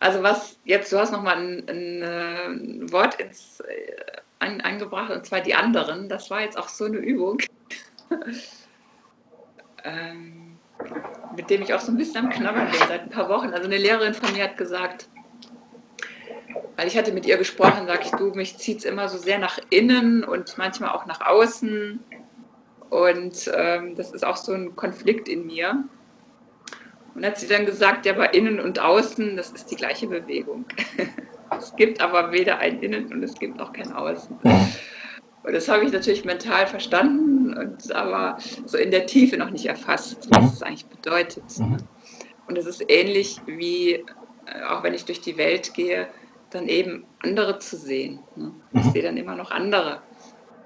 Also was jetzt, du hast nochmal ein, ein, ein äh, Wort ins, ein, eingebracht, und zwar die anderen. Das war jetzt auch so eine Übung, (laughs) ähm, mit dem ich auch so ein bisschen am Knabbern bin seit ein paar Wochen. Also eine Lehrerin von mir hat gesagt, weil ich hatte mit ihr gesprochen, sag ich, du, mich zieht es immer so sehr nach innen und manchmal auch nach außen. Und ähm, das ist auch so ein Konflikt in mir. Und hat sie dann gesagt, ja, aber innen und außen, das ist die gleiche Bewegung. (laughs) es gibt aber weder ein Innen und es gibt auch kein Außen. Und das habe ich natürlich mental verstanden, und aber so in der Tiefe noch nicht erfasst, was es eigentlich bedeutet. Mhm. Und es ist ähnlich wie, äh, auch wenn ich durch die Welt gehe, dann eben andere zu sehen. Ne? Ich mhm. sehe dann immer noch andere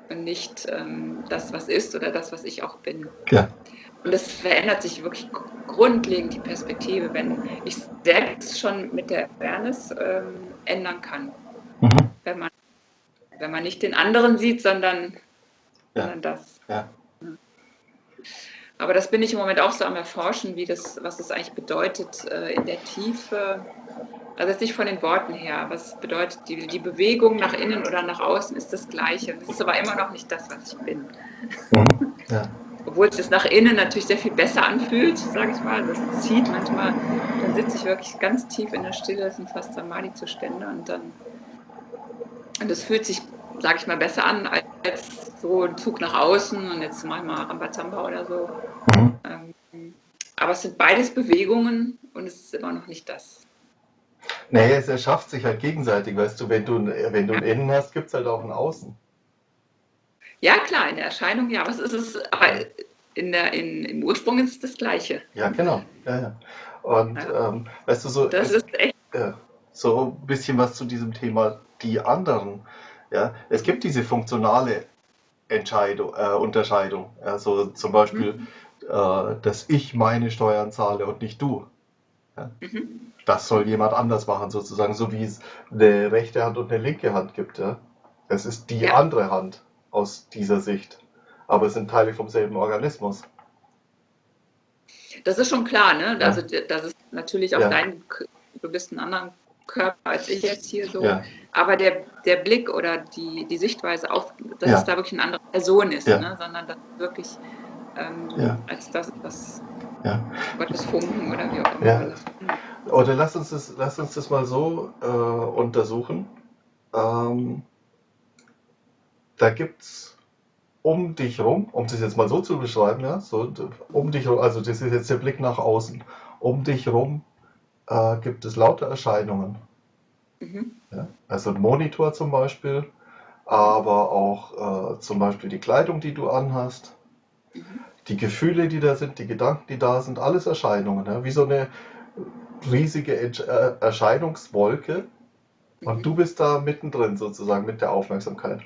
und nicht ähm, das, was ist oder das, was ich auch bin. Ja. Und es verändert sich wirklich grundlegend die Perspektive, wenn ich selbst schon mit der Awareness ähm, ändern kann. Mhm. Wenn, man, wenn man nicht den anderen sieht, sondern, ja. sondern das. Ja. Aber das bin ich im Moment auch so am Erforschen, wie das, was es eigentlich bedeutet äh, in der Tiefe. Also jetzt nicht von den Worten her, was bedeutet die, die Bewegung nach innen oder nach außen ist das Gleiche. Es ist aber immer noch nicht das, was ich bin. Mhm. (laughs) Ja obwohl es nach innen natürlich sehr viel besser anfühlt, sage ich mal. Das zieht manchmal, dann sitze ich wirklich ganz tief in der Stille, das sind fast Samadhi-Zustände und dann, und das fühlt sich, sage ich mal, besser an als so ein Zug nach außen und jetzt mache ich mal Rambazamba oder so. Mhm. Ähm, aber es sind beides Bewegungen und es ist immer noch nicht das. Nee, es erschafft sich halt gegenseitig, weißt du, wenn du, wenn du ein Innen hast, gibt es halt auch ein Außen. Ja, klar, in der Erscheinung ja, aber es ist aber in der, in, im Ursprung ist es das Gleiche. Ja, genau. Ja, ja. Und ja. Ähm, weißt du, so, das es, ist echt. Ja, so ein bisschen was zu diesem Thema die anderen. Ja, es gibt diese funktionale Entscheidung, äh, Unterscheidung. Also zum Beispiel, mhm. äh, dass ich meine Steuern zahle und nicht du. Ja? Mhm. Das soll jemand anders machen, sozusagen, so wie es eine rechte Hand und eine linke Hand gibt. Ja? Es ist die ja. andere Hand aus dieser Sicht. Aber es sind Teile vom selben Organismus. Das ist schon klar, ne? Also das ist natürlich auch dein, du bist ein anderer Körper als ich jetzt hier so. Ja. Aber der, der Blick oder die, die Sichtweise auf, dass ja. es da wirklich eine andere Person ist, ne? sondern das wirklich ähm, als das, was ja. Gottes Funken oder wie auch immer. Oder lass uns das, lass uns das mal so äh, untersuchen. Ähm, da gibt es um dich rum, um das jetzt mal so zu beschreiben, ja, so um dich rum, also das ist jetzt der Blick nach außen, um dich rum äh, gibt es lauter Erscheinungen. Mhm. Ja, also ein Monitor zum Beispiel, aber auch äh, zum Beispiel die Kleidung, die du anhast, mhm. die Gefühle, die da sind, die Gedanken, die da sind, alles Erscheinungen, ja, wie so eine riesige äh, Erscheinungswolke. Und mhm. du bist da mittendrin sozusagen mit der Aufmerksamkeit.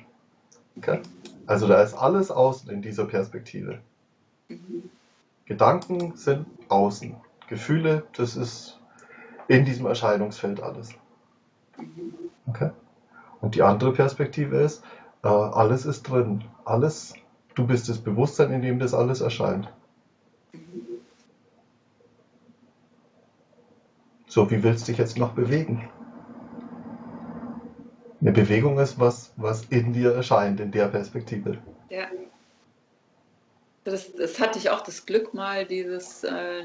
Okay? Also da ist alles außen in dieser Perspektive. Mhm. Gedanken sind außen. Gefühle, das ist in diesem Erscheinungsfeld alles. Okay? Und die andere Perspektive ist, äh, alles ist drin. Alles Du bist das Bewusstsein, in dem das alles erscheint. So, wie willst du dich jetzt noch bewegen? Eine Bewegung ist was, was in dir erscheint, in der Perspektive. Ja. Das, das hatte ich auch das Glück mal, dieses äh,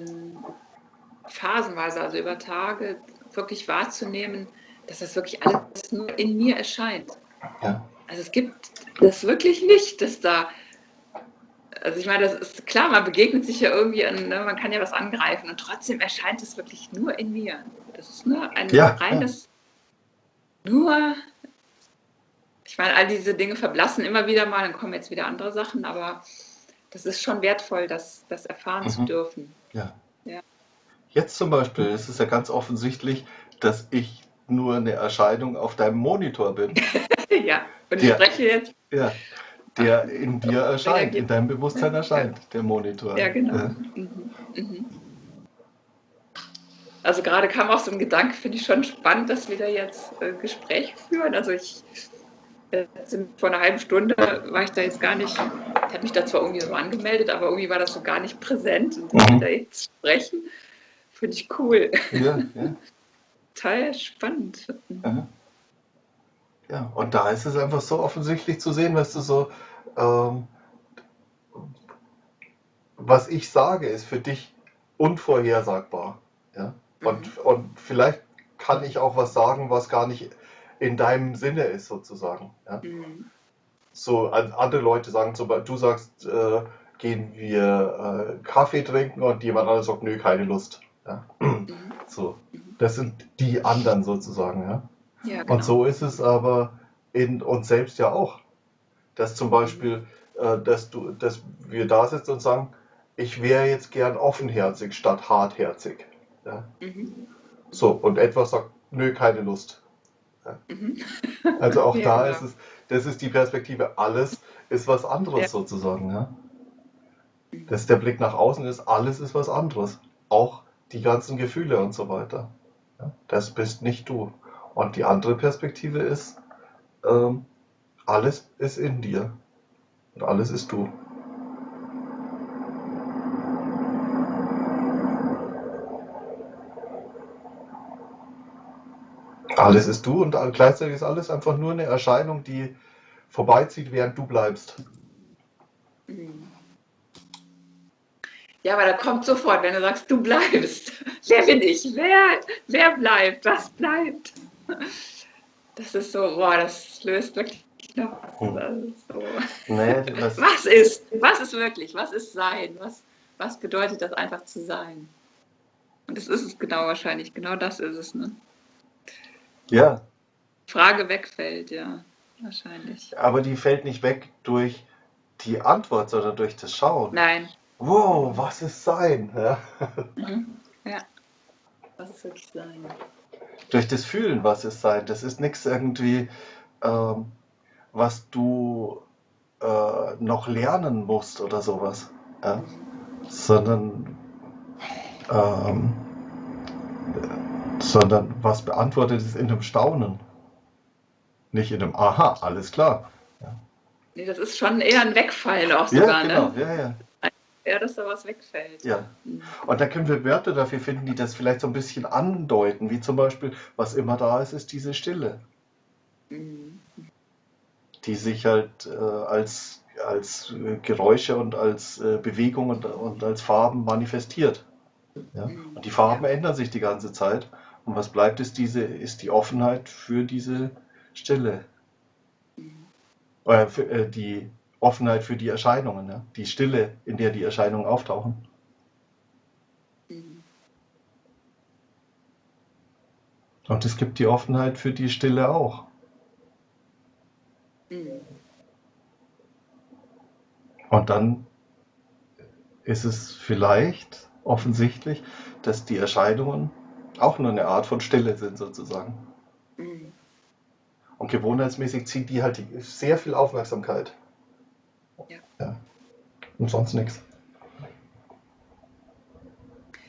phasenweise, also über Tage, wirklich wahrzunehmen, dass das wirklich alles nur in mir erscheint. Ja. Also es gibt das wirklich nicht, dass da, also ich meine, das ist klar, man begegnet sich ja irgendwie, an, ne, man kann ja was angreifen und trotzdem erscheint es wirklich nur in mir. Das ist nur ein ja, reines, ja. nur, ich meine, all diese Dinge verblassen immer wieder mal, dann kommen jetzt wieder andere Sachen, aber das ist schon wertvoll, das, das erfahren mhm. zu dürfen. Ja. ja. Jetzt zum Beispiel, es ist ja ganz offensichtlich, dass ich nur eine Erscheinung auf deinem Monitor bin. (laughs) ja, und ich der, spreche jetzt. Ja, der in dir erscheint, in deinem Bewusstsein erscheint, der Monitor. Ja, genau. Ja. Mhm. Mhm. Also gerade kam auch so ein Gedanke, finde ich schon spannend, dass wir da jetzt äh, Gespräch führen. Also ich äh, vor einer halben Stunde war ich da jetzt gar nicht, ich habe mich da zwar irgendwie so angemeldet, aber irgendwie war das so gar nicht präsent und mhm. da jetzt sprechen, finde ich cool. Ja, (laughs) ja. Total spannend. Mhm. Ja, und da ist es einfach so offensichtlich zu sehen, weißt du, so, ähm, was ich sage, ist für dich unvorhersagbar. Ja? Und, mhm. und vielleicht kann ich auch was sagen, was gar nicht in deinem Sinne ist, sozusagen. Ja? Mhm. So, andere Leute sagen, zum Beispiel, du sagst, äh, gehen wir äh, Kaffee trinken und jemand anderes sagt, nö, keine Lust. Ja? Mhm. So, das sind die anderen sozusagen. Ja? Ja, genau. Und so ist es aber in uns selbst ja auch. Dass zum Beispiel, äh, dass, du, dass wir da sitzen und sagen, ich wäre jetzt gern offenherzig statt hartherzig. Ja? Mhm. So, und etwas sagt, nö, keine Lust. Ja? Mhm. (laughs) Also auch ja, da genau. ist es, das ist die Perspektive, alles ist was anderes sozusagen. Ja? Mhm. Das ist der Blick nach außen ist, alles ist was anderes. Auch die ganzen Gefühle und so weiter. Das bist nicht du. Und die andere Perspektive ist, ähm, alles ist in dir und alles ist du. Alles ist du und gleichzeitig ist alles einfach nur eine Erscheinung, die vorbeizieht, während du bleibst. Ja, aber da kommt sofort, wenn du sagst, du bleibst. (laughs) Wer bin ich? Wer, wer bleibt? Was bleibt? Das ist so, boah, das löst wirklich noch. Hm. So. Nee, (laughs) was ist? Was ist wirklich? Was ist Sein? Was, was bedeutet das einfach zu sein? Und das ist es genau wahrscheinlich. Genau das ist es, ne? Ja. Frage wegfällt, ja, wahrscheinlich. Aber die fällt nicht weg durch die Antwort, sondern durch das Schauen. Nein. Wow, was ist Sein? Ja. Mhm. ja. Was ist wirklich Sein? durch das Fühlen, was es sein. Das ist nichts irgendwie, ähm, was du äh, noch lernen musst oder sowas. Ja? Sondern, ähm, sondern was beantwortet ist in dem Staunen. Nicht in dem Aha, alles klar. Ja. Nee, das ist schon eher ein Wegfallen auch sogar, ja, genau. ne? Ja, ja ja, dass da was wegfällt. Ja. Und da können wir Wörter dafür finden, die das vielleicht so ein bisschen andeuten, wie zum Beispiel, was immer da ist, ist diese Stille. Mhm. Die sich halt äh, als, als äh, Geräusche und als äh, Bewegung und, und als Farben manifestiert. Ja? Mhm. Und die Farben ja. ändern sich die ganze Zeit. Und was bleibt, ist, diese, ist die Offenheit für diese Stille. Mhm. Äh, für, äh, die Offenheit für die Erscheinungen, ja? die Stille, in der die Erscheinungen auftauchen. Und es gibt die Offenheit für die Stille auch. Und dann ist es vielleicht offensichtlich, dass die Erscheinungen auch nur eine Art von Stille sind sozusagen. Mhm. Und gewohnheitsmäßig zieht die halt sehr viel Aufmerksamkeit. Ja. ja. Und sonst nichts.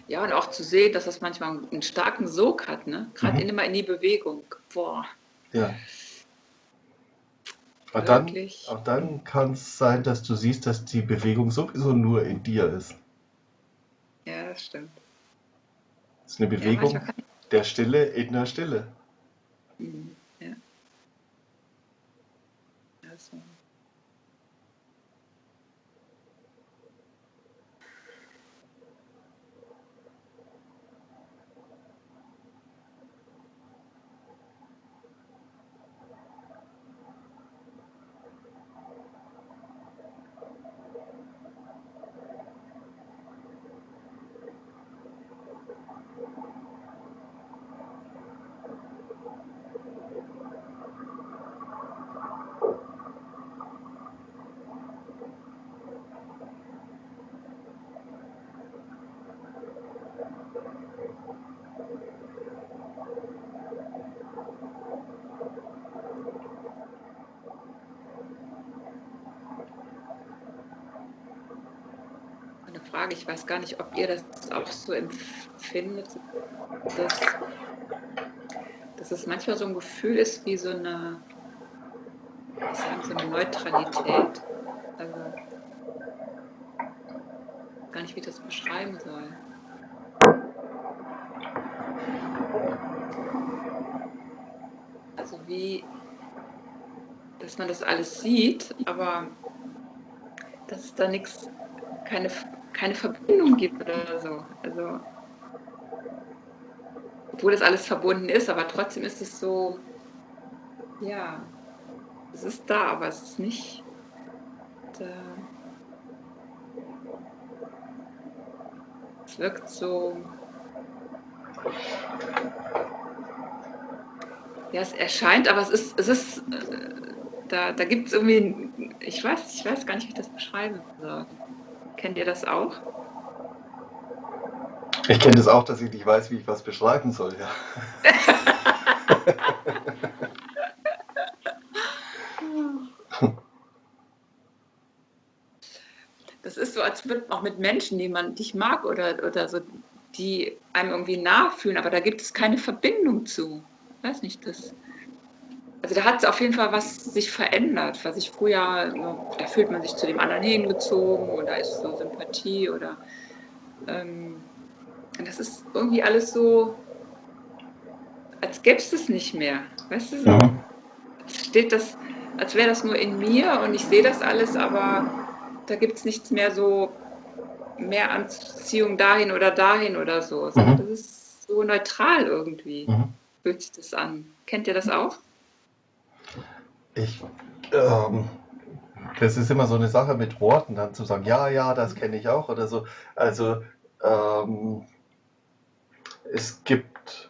Ja, und auch zu sehen, dass das manchmal einen starken Sog hat, ne? Gerade mhm. immer in die Bewegung. Boah. Ja. Und dann, und dann kann es sein, dass du siehst, dass die Bewegung sowieso nur in dir ist. Ja, das stimmt. Es ist eine Bewegung ja, der Stille in der Stille. Mhm. Ja. Also. Frage. Ich weiß gar nicht, ob ihr das auch so empfindet, dass, dass es manchmal so ein Gefühl ist wie so eine, sagen, so eine Neutralität. Also gar nicht, wie ich das beschreiben soll. Also wie, dass man das alles sieht, aber dass es da nichts, keine keine Verbindung gibt oder so. Also, obwohl das alles verbunden ist, aber trotzdem ist es so, ja, es ist da, aber es ist nicht da. Es wirkt so, ja, es erscheint, aber es ist, es ist, äh, da, da gibt es irgendwie, ich weiß, ich weiß gar nicht, wie ich das beschreiben soll. Kennt ihr das auch? Ich kenne das auch, dass ich nicht weiß, wie ich was beschreiben soll, ja. (laughs) Das ist so, als würde man auch mit Menschen, die man nicht mag oder, oder so, die einem irgendwie nachfühlen, aber da gibt es keine Verbindung zu. Ich weiß nicht, das. Also da hat auf jeden Fall was sich verändert, was ich früher, da fühlt man sich zu dem anderen hingezogen oder ist so Sympathie oder ähm, das ist irgendwie alles so, als gäbe es es nicht mehr. Weißt du so? Mhm. Steht das, als wäre das nur in mir und ich sehe das alles, aber da gibt es nichts mehr so, mehr Anziehung dahin oder dahin oder so. Mhm. Das ist so neutral irgendwie, mhm. fühlt sich das an. Kennt ihr das auch? Ich, ähm, das ist immer so eine Sache mit Worten, dann zu sagen, ja, ja, das kenne ich auch oder so. Also, ähm, es gibt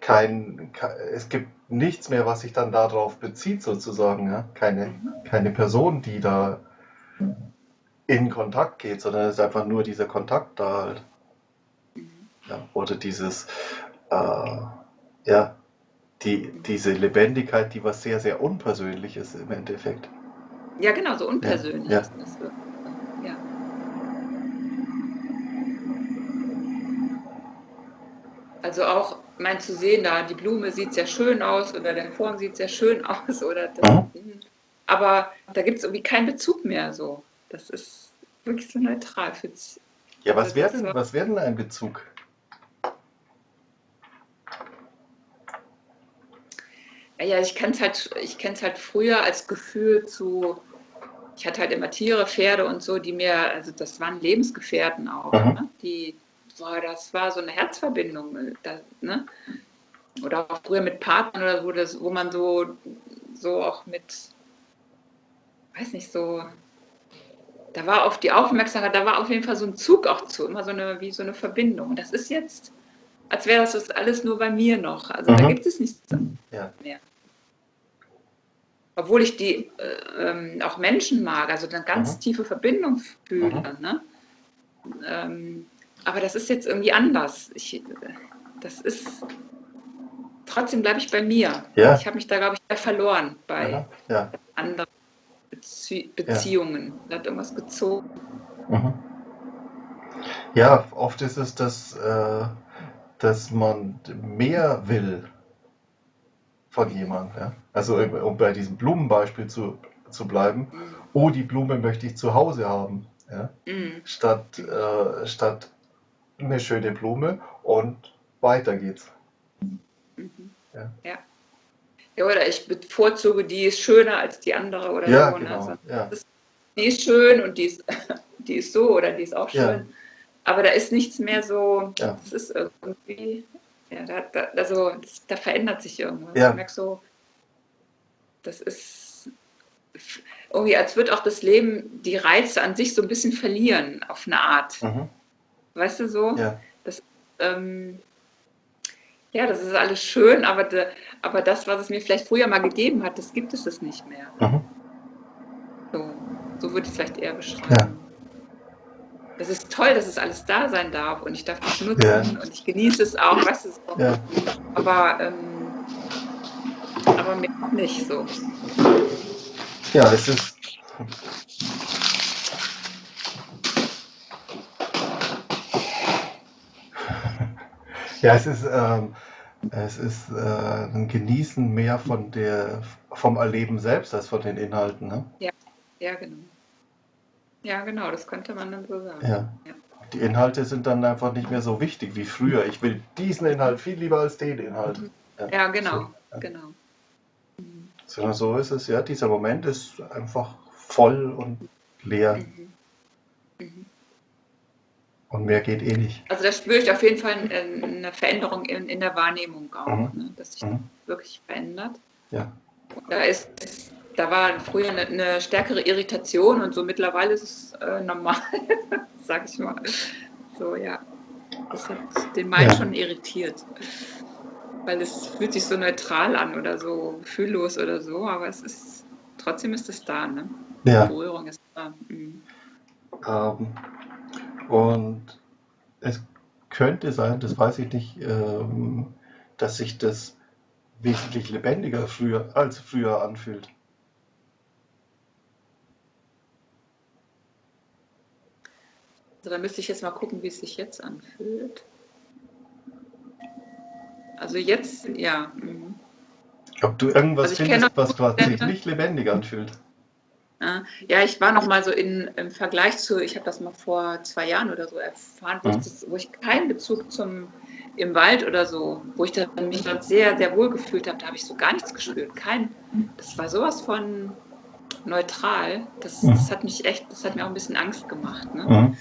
kein, es gibt nichts mehr, was sich dann darauf bezieht, sozusagen. Ja? Keine, keine Person, die da in Kontakt geht, sondern es ist einfach nur dieser Kontakt da halt. Ja, oder dieses, äh, ja, die, diese Lebendigkeit, die was sehr, sehr unpersönlich ist im Endeffekt. Ja, genau, so unpersönlich ja, ist das. Ja. Also auch mein zu sehen, da die Blume sieht sehr schön aus oder der Vorhang sieht sehr schön (laughs) aus oder das, mhm. aber da gibt es irgendwie keinen Bezug mehr so. Das ist wirklich so neutral. Ja, was wäre denn, was wär denn ein Bezug? Ja, ich kenne es halt, ich kenn's halt früher als Gefühl zu, ich hatte halt immer Tiere, Pferde und so, die mir, also das waren Lebensgefährten auch, mhm. ne? die, boah, das war so eine Herzverbindung, äh, das, ne? Oder auch früher mit Partnern oder so, das, wo man so, so auch mit, weiß nicht, so, da war auf die Aufmerksamkeit, da war auf jeden Fall so ein Zug auch zu, immer so eine, wie so eine Verbindung. Und das ist jetzt, als wäre das alles nur bei mir noch. Also mhm. da gibt es nichts ja. mehr obwohl ich die äh, ähm, auch Menschen mag, also eine ganz mhm. tiefe Verbindung fühle. Mhm. Ne? Ähm, aber das ist jetzt irgendwie anders. Ich, das ist trotzdem bleibe ich bei mir. Ja. Ich habe mich da, glaube ich, verloren bei ja. anderen Bezie Beziehungen. Ja. Da hat irgendwas gezogen. Mhm. Ja, oft ist es, dass, äh, dass man mehr will von jemandem. Ja? Also um bei diesem Blumenbeispiel zu, zu bleiben, mhm. oh, die Blume möchte ich zu Hause haben. Ja? Mhm. Statt, äh, statt eine schöne Blume und weiter geht's. Mhm. Ja. ja. ja. oder ich bevorzuge, die ist schöner als die andere oder ja, so. Ne? Genau. Also, ja. Die ist schön und die ist, (laughs) die ist so oder die ist auch schön. Aber da ist nichts mehr so, das ist irgendwie, ja, da, da, also, das, da verändert sich irgendwas. Ja. Ich merke so, das ist irgendwie, als würde auch das Leben die Reize an sich so ein bisschen verlieren, auf eine Art. Mhm. Weißt du so? Ja. Das, ähm, ja, das ist alles schön, aber, de, aber das, was es mir vielleicht früher mal gegeben hat, das gibt es nicht mehr. Mhm. So, so würde ich es vielleicht eher beschreiben. Ja. Das ist toll, dass es alles da sein darf und ich darf es nutzen ja. und ich genieße es auch, weißt du, so. ja. aber, ähm, aber mir nicht so. Ja, es ist. (laughs) Ja, es ist, ähm, es ist äh, ein Genießen mehr von der, vom Erleben selbst als von den Inhalten. Ne? Ja, ja, genau. Ja, genau, das könnte man dann so sagen. Ja. ja. Die Inhalte sind dann einfach nicht mehr so wichtig wie früher. Ich will diesen Inhalt viel lieber als den Inhalt. Mhm. Ja, ja genau, so, ja. genau. Mhm. So, so ist es, ja. Dieser Moment ist einfach voll und leer. Mhm. Mhm. Und mehr geht eh nicht. Also da spüre ich auf jeden Fall eine Veränderung in, in der Wahrnehmung auch, mhm. ne? dass sich mhm. wirklich verändert. Ja. Da ist da war früher eine, eine, stärkere Irritation und so mittlerweile ist es äh, normal, (laughs) sag ich mal. So, ja. Das hat den Main ja. schon irritiert. Weil es fühlt sich so neutral an oder so gefühllos oder so, aber es ist trotzdem ist es da, ne? Ja. Die Berührung ist da. Mhm. Ähm, und es könnte sein, das weiß ich nicht, ähm, dass sich das wesentlich lebendiger früher, als früher anfühlt. Also da müsste ich jetzt mal gucken, wie es sich jetzt anfühlt. Also jetzt, ja. Mhm. Ob du irgendwas also findest, was sich nicht lebendig anfühlt. Ja, ich war noch mal so in, im Vergleich zu, ich habe das mal vor zwei Jahren oder so erfahren, wo, mhm. ich, das, wo ich keinen Bezug zum im Wald oder so, wo ich dann, mich dann sehr, sehr wohl gefühlt habe, da habe ich so gar nichts gespürt. Kein, das war sowas von neutral. Das, mhm. das hat mich echt, das hat mir auch ein bisschen Angst gemacht. Ne? Mhm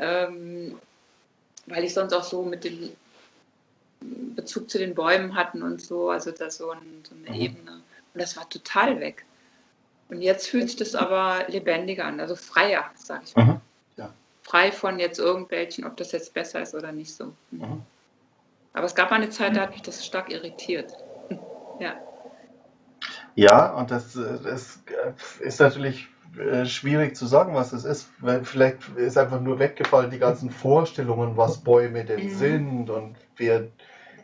ähm, weil ich sonst auch so mit dem Bezug zu den Bäumen hatten und so, also da so, ein, so eine mhm. Ebene. Und das war total weg. Und jetzt fühlt sich das aber lebendiger an, also freier, sag ich mal. Mhm. Ja. Frei von jetzt irgendwelchen, ob das jetzt besser ist oder nicht so. Mhm. Aber es gab eine Zeit, da hat mich das stark irritiert. (laughs) ja. Ja, und das, äh, das ist natürlich äh, schwierig zu sagen, was es ist. Weil vielleicht ist einfach nur weggefallen die ganzen Vorstellungen, was Bäume denn mhm. sind und wer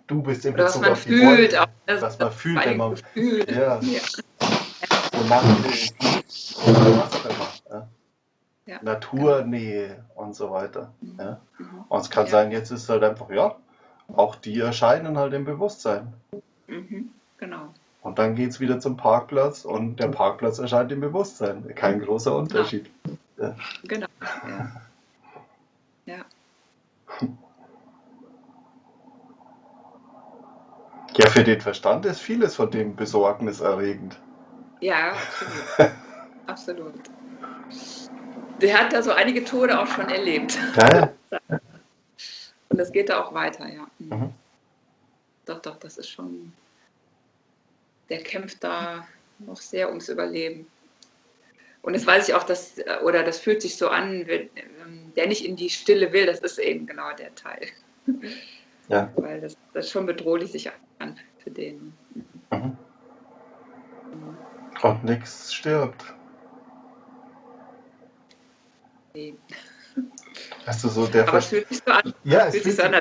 du bist in Bezug auf die Bäume. Auch, was man fühlt, wenn man fühlt. Ja. ja. Wonach was auch immer. Ja. Ja. Naturnähe und so weiter. Mhm. Ja. Mhm. Und es kann sein, jetzt ist halt einfach, ja, auch die erscheinen halt im Bewusstsein. Mhm. Genau. Und dann geht es wieder zum Parkplatz und der Parkplatz erscheint im Bewusstsein. Kein großer Unterschied. Ja. Genau. Ja. ja. (laughs) Ja, für den Verstand ist vieles von dem besorgniserregend. Ja, absolut. (laughs) absolut. Der hat da so einige Tode auch schon erlebt. Ja. Und das geht da auch weiter, ja. Mhm. Doch, doch, das ist schon der kämpft da noch sehr ums Überleben. Und das weiß ich auch, dass, oder das fühlt sich so an, wenn, ähm, der nicht in die Stille will, das ist eben genau der Teil. Ja. Weil das, das schon bedrohlich sich an für den. Mhm. Und nichts stirbt. Nee. Hast du so der Aber es fühlt sich so an. Ja, es fühlt sich so an,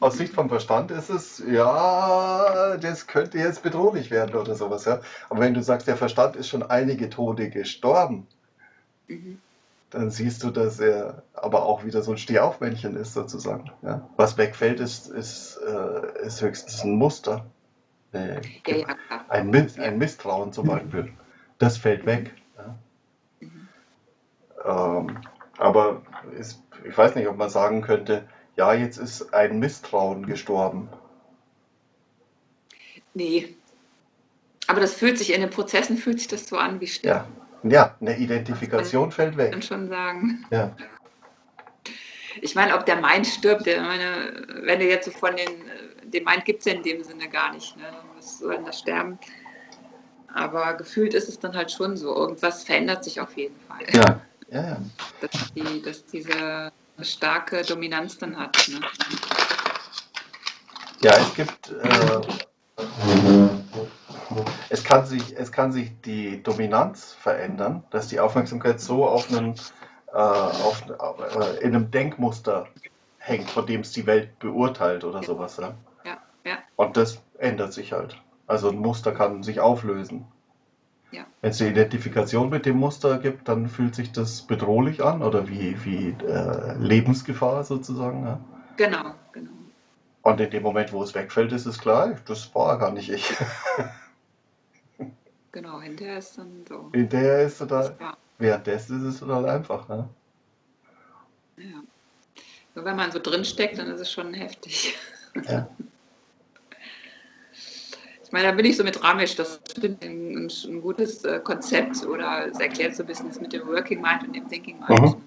aus Sicht vom Verstand ist es, ja, das könnte jetzt bedrohlich werden oder sowas. Ja? Aber wenn du sagst, der Verstand ist schon einige Tode gestorben, mhm. dann siehst du, dass er aber auch wieder so ein Stehaufmännchen ist sozusagen. Ja? Was wegfällt, ist, ist, äh, ist höchstens ein Muster. Äh, ja, ja, ein, Miss, ein, Misstrauen zum Beispiel, das fällt weg. Mhm. Ähm, aber ist, ich weiß nicht, ob man sagen könnte, ja, jetzt ist ein Misstrauen gestorben. Nee. Aber das fühlt sich in den Prozessen fühlt sich das so an wie Sterben. Ja, ja eine Identifikation fällt weg. Kann schon sagen. Ja. Ich meine, ob der Mind stirbt, der meine, wenn du jetzt so von den, den Mind gibt es ja in dem Sinne gar nicht. Ne? Was soll denn das sterben? Aber gefühlt ist es dann halt schon so. Irgendwas verändert sich auf jeden Fall. Ja, ja, ja. Dass, die, dass diese starke Dominanz dann hat. Ne? Ja, es gibt. Äh, es, kann sich, es kann sich die Dominanz verändern, dass die Aufmerksamkeit so auf einen, äh, auf, äh, in einem Denkmuster hängt, von dem es die Welt beurteilt oder sowas. Ja? Ja, ja. Und das ändert sich halt. Also ein Muster kann sich auflösen. Ja. Wenn es eine Identifikation mit dem Muster gibt, dann fühlt sich das bedrohlich an oder wie, wie äh, Lebensgefahr sozusagen. Ja? Genau, genau. Und in dem Moment, wo es wegfällt, ist es klar, das war gar nicht ich. (laughs) genau, hinterher ist dann so. Hinterher ist es total. Währenddessen ist es total einfach. Ne? Ja. Nur wenn man so drin steckt, dann ist es schon heftig. Ja. (laughs) Ich meine, da bin ich so mit Ramesh, das ist ein, ein, gutes äh, Konzept oder es erklärt so ein bisschen das mit dem Working Mind und dem Thinking Mind. Mhm.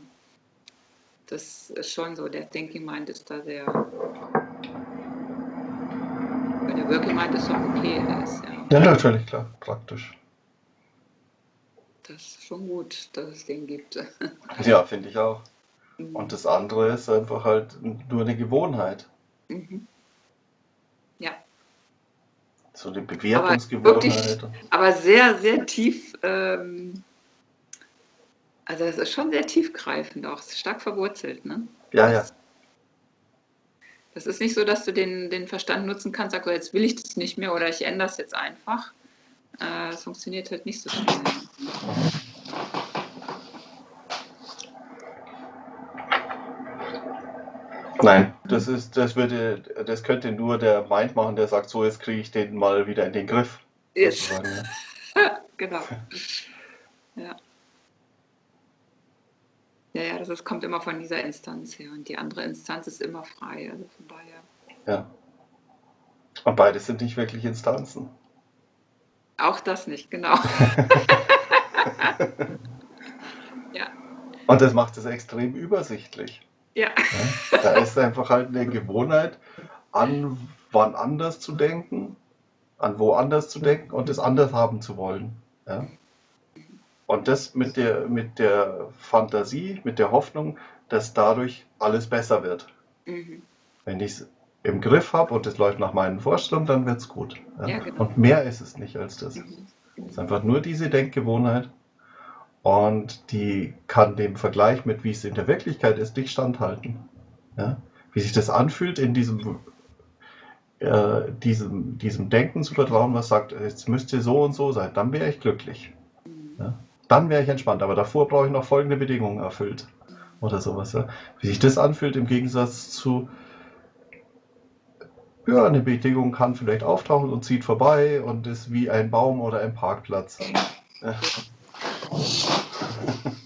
Das ist schon so, der Thinking Mind ist da sehr. Weil der Working Mind ist so okay ist. Ja. ja, natürlich, klar, praktisch. Das ist schon gut, dass es den gibt. (laughs) ja, finde ich auch. Mhm. Und das andere ist einfach halt nur eine Gewohnheit. Mhm. So eine Bewertungsgewohnheit. Aber, aber sehr, sehr tief, ähm, also es ist schon sehr tiefgreifend auch, stark verwurzelt, ne? Ja, ja. Das ist nicht so, dass du den, den Verstand nutzen kannst, sagst, jetzt will ich das nicht mehr oder ich ändere es jetzt einfach. Äh, das funktioniert halt nicht so schnell. Nein, das ist, das würde, das könnte nur der Mind machen, der sagt, so jetzt kriege ich den mal wieder in den Griff. Yes. (laughs) genau. Ja. Ja, ja, das ist, kommt immer von dieser Instanz her und die andere Instanz ist immer frei, also von daher. Ja. Und beide sind nicht wirklich Instanzen. Auch das nicht, genau. (laughs) ja. Und das macht es extrem übersichtlich. Ja. ja. Da ist einfach halt eine Gewohnheit, an wann anders zu denken, an wo anders zu denken und es anders haben zu wollen. Ja. Und das mit der, mit der Fantasie, mit der Hoffnung, dass dadurch alles besser wird. Mhm. Wenn ich es im Griff habe und es läuft nach meinen Vorstellungen, dann wird es gut. Ja? Ja, genau. Und mehr ist es nicht als das. Mhm. Es ist einfach nur diese Denkgewohnheit und die kann dem Vergleich mit, wie es in der Wirklichkeit ist, nicht standhalten. Ja? Wie sich das anfühlt, in diesem, äh, diesem, diesem Denken zu vertrauen, was sagt, jetzt müsst ihr so und so sein, dann wäre ich glücklich. Ja? Dann wäre ich entspannt, aber davor brauche ich noch folgende Bedingungen erfüllt. Oder sowas. Ja? Wie sich das anfühlt im Gegensatz zu, ja, eine Bedingung kann vielleicht auftauchen und zieht vorbei und ist wie ein Baum oder ein Parkplatz. Ja. ハハハハ。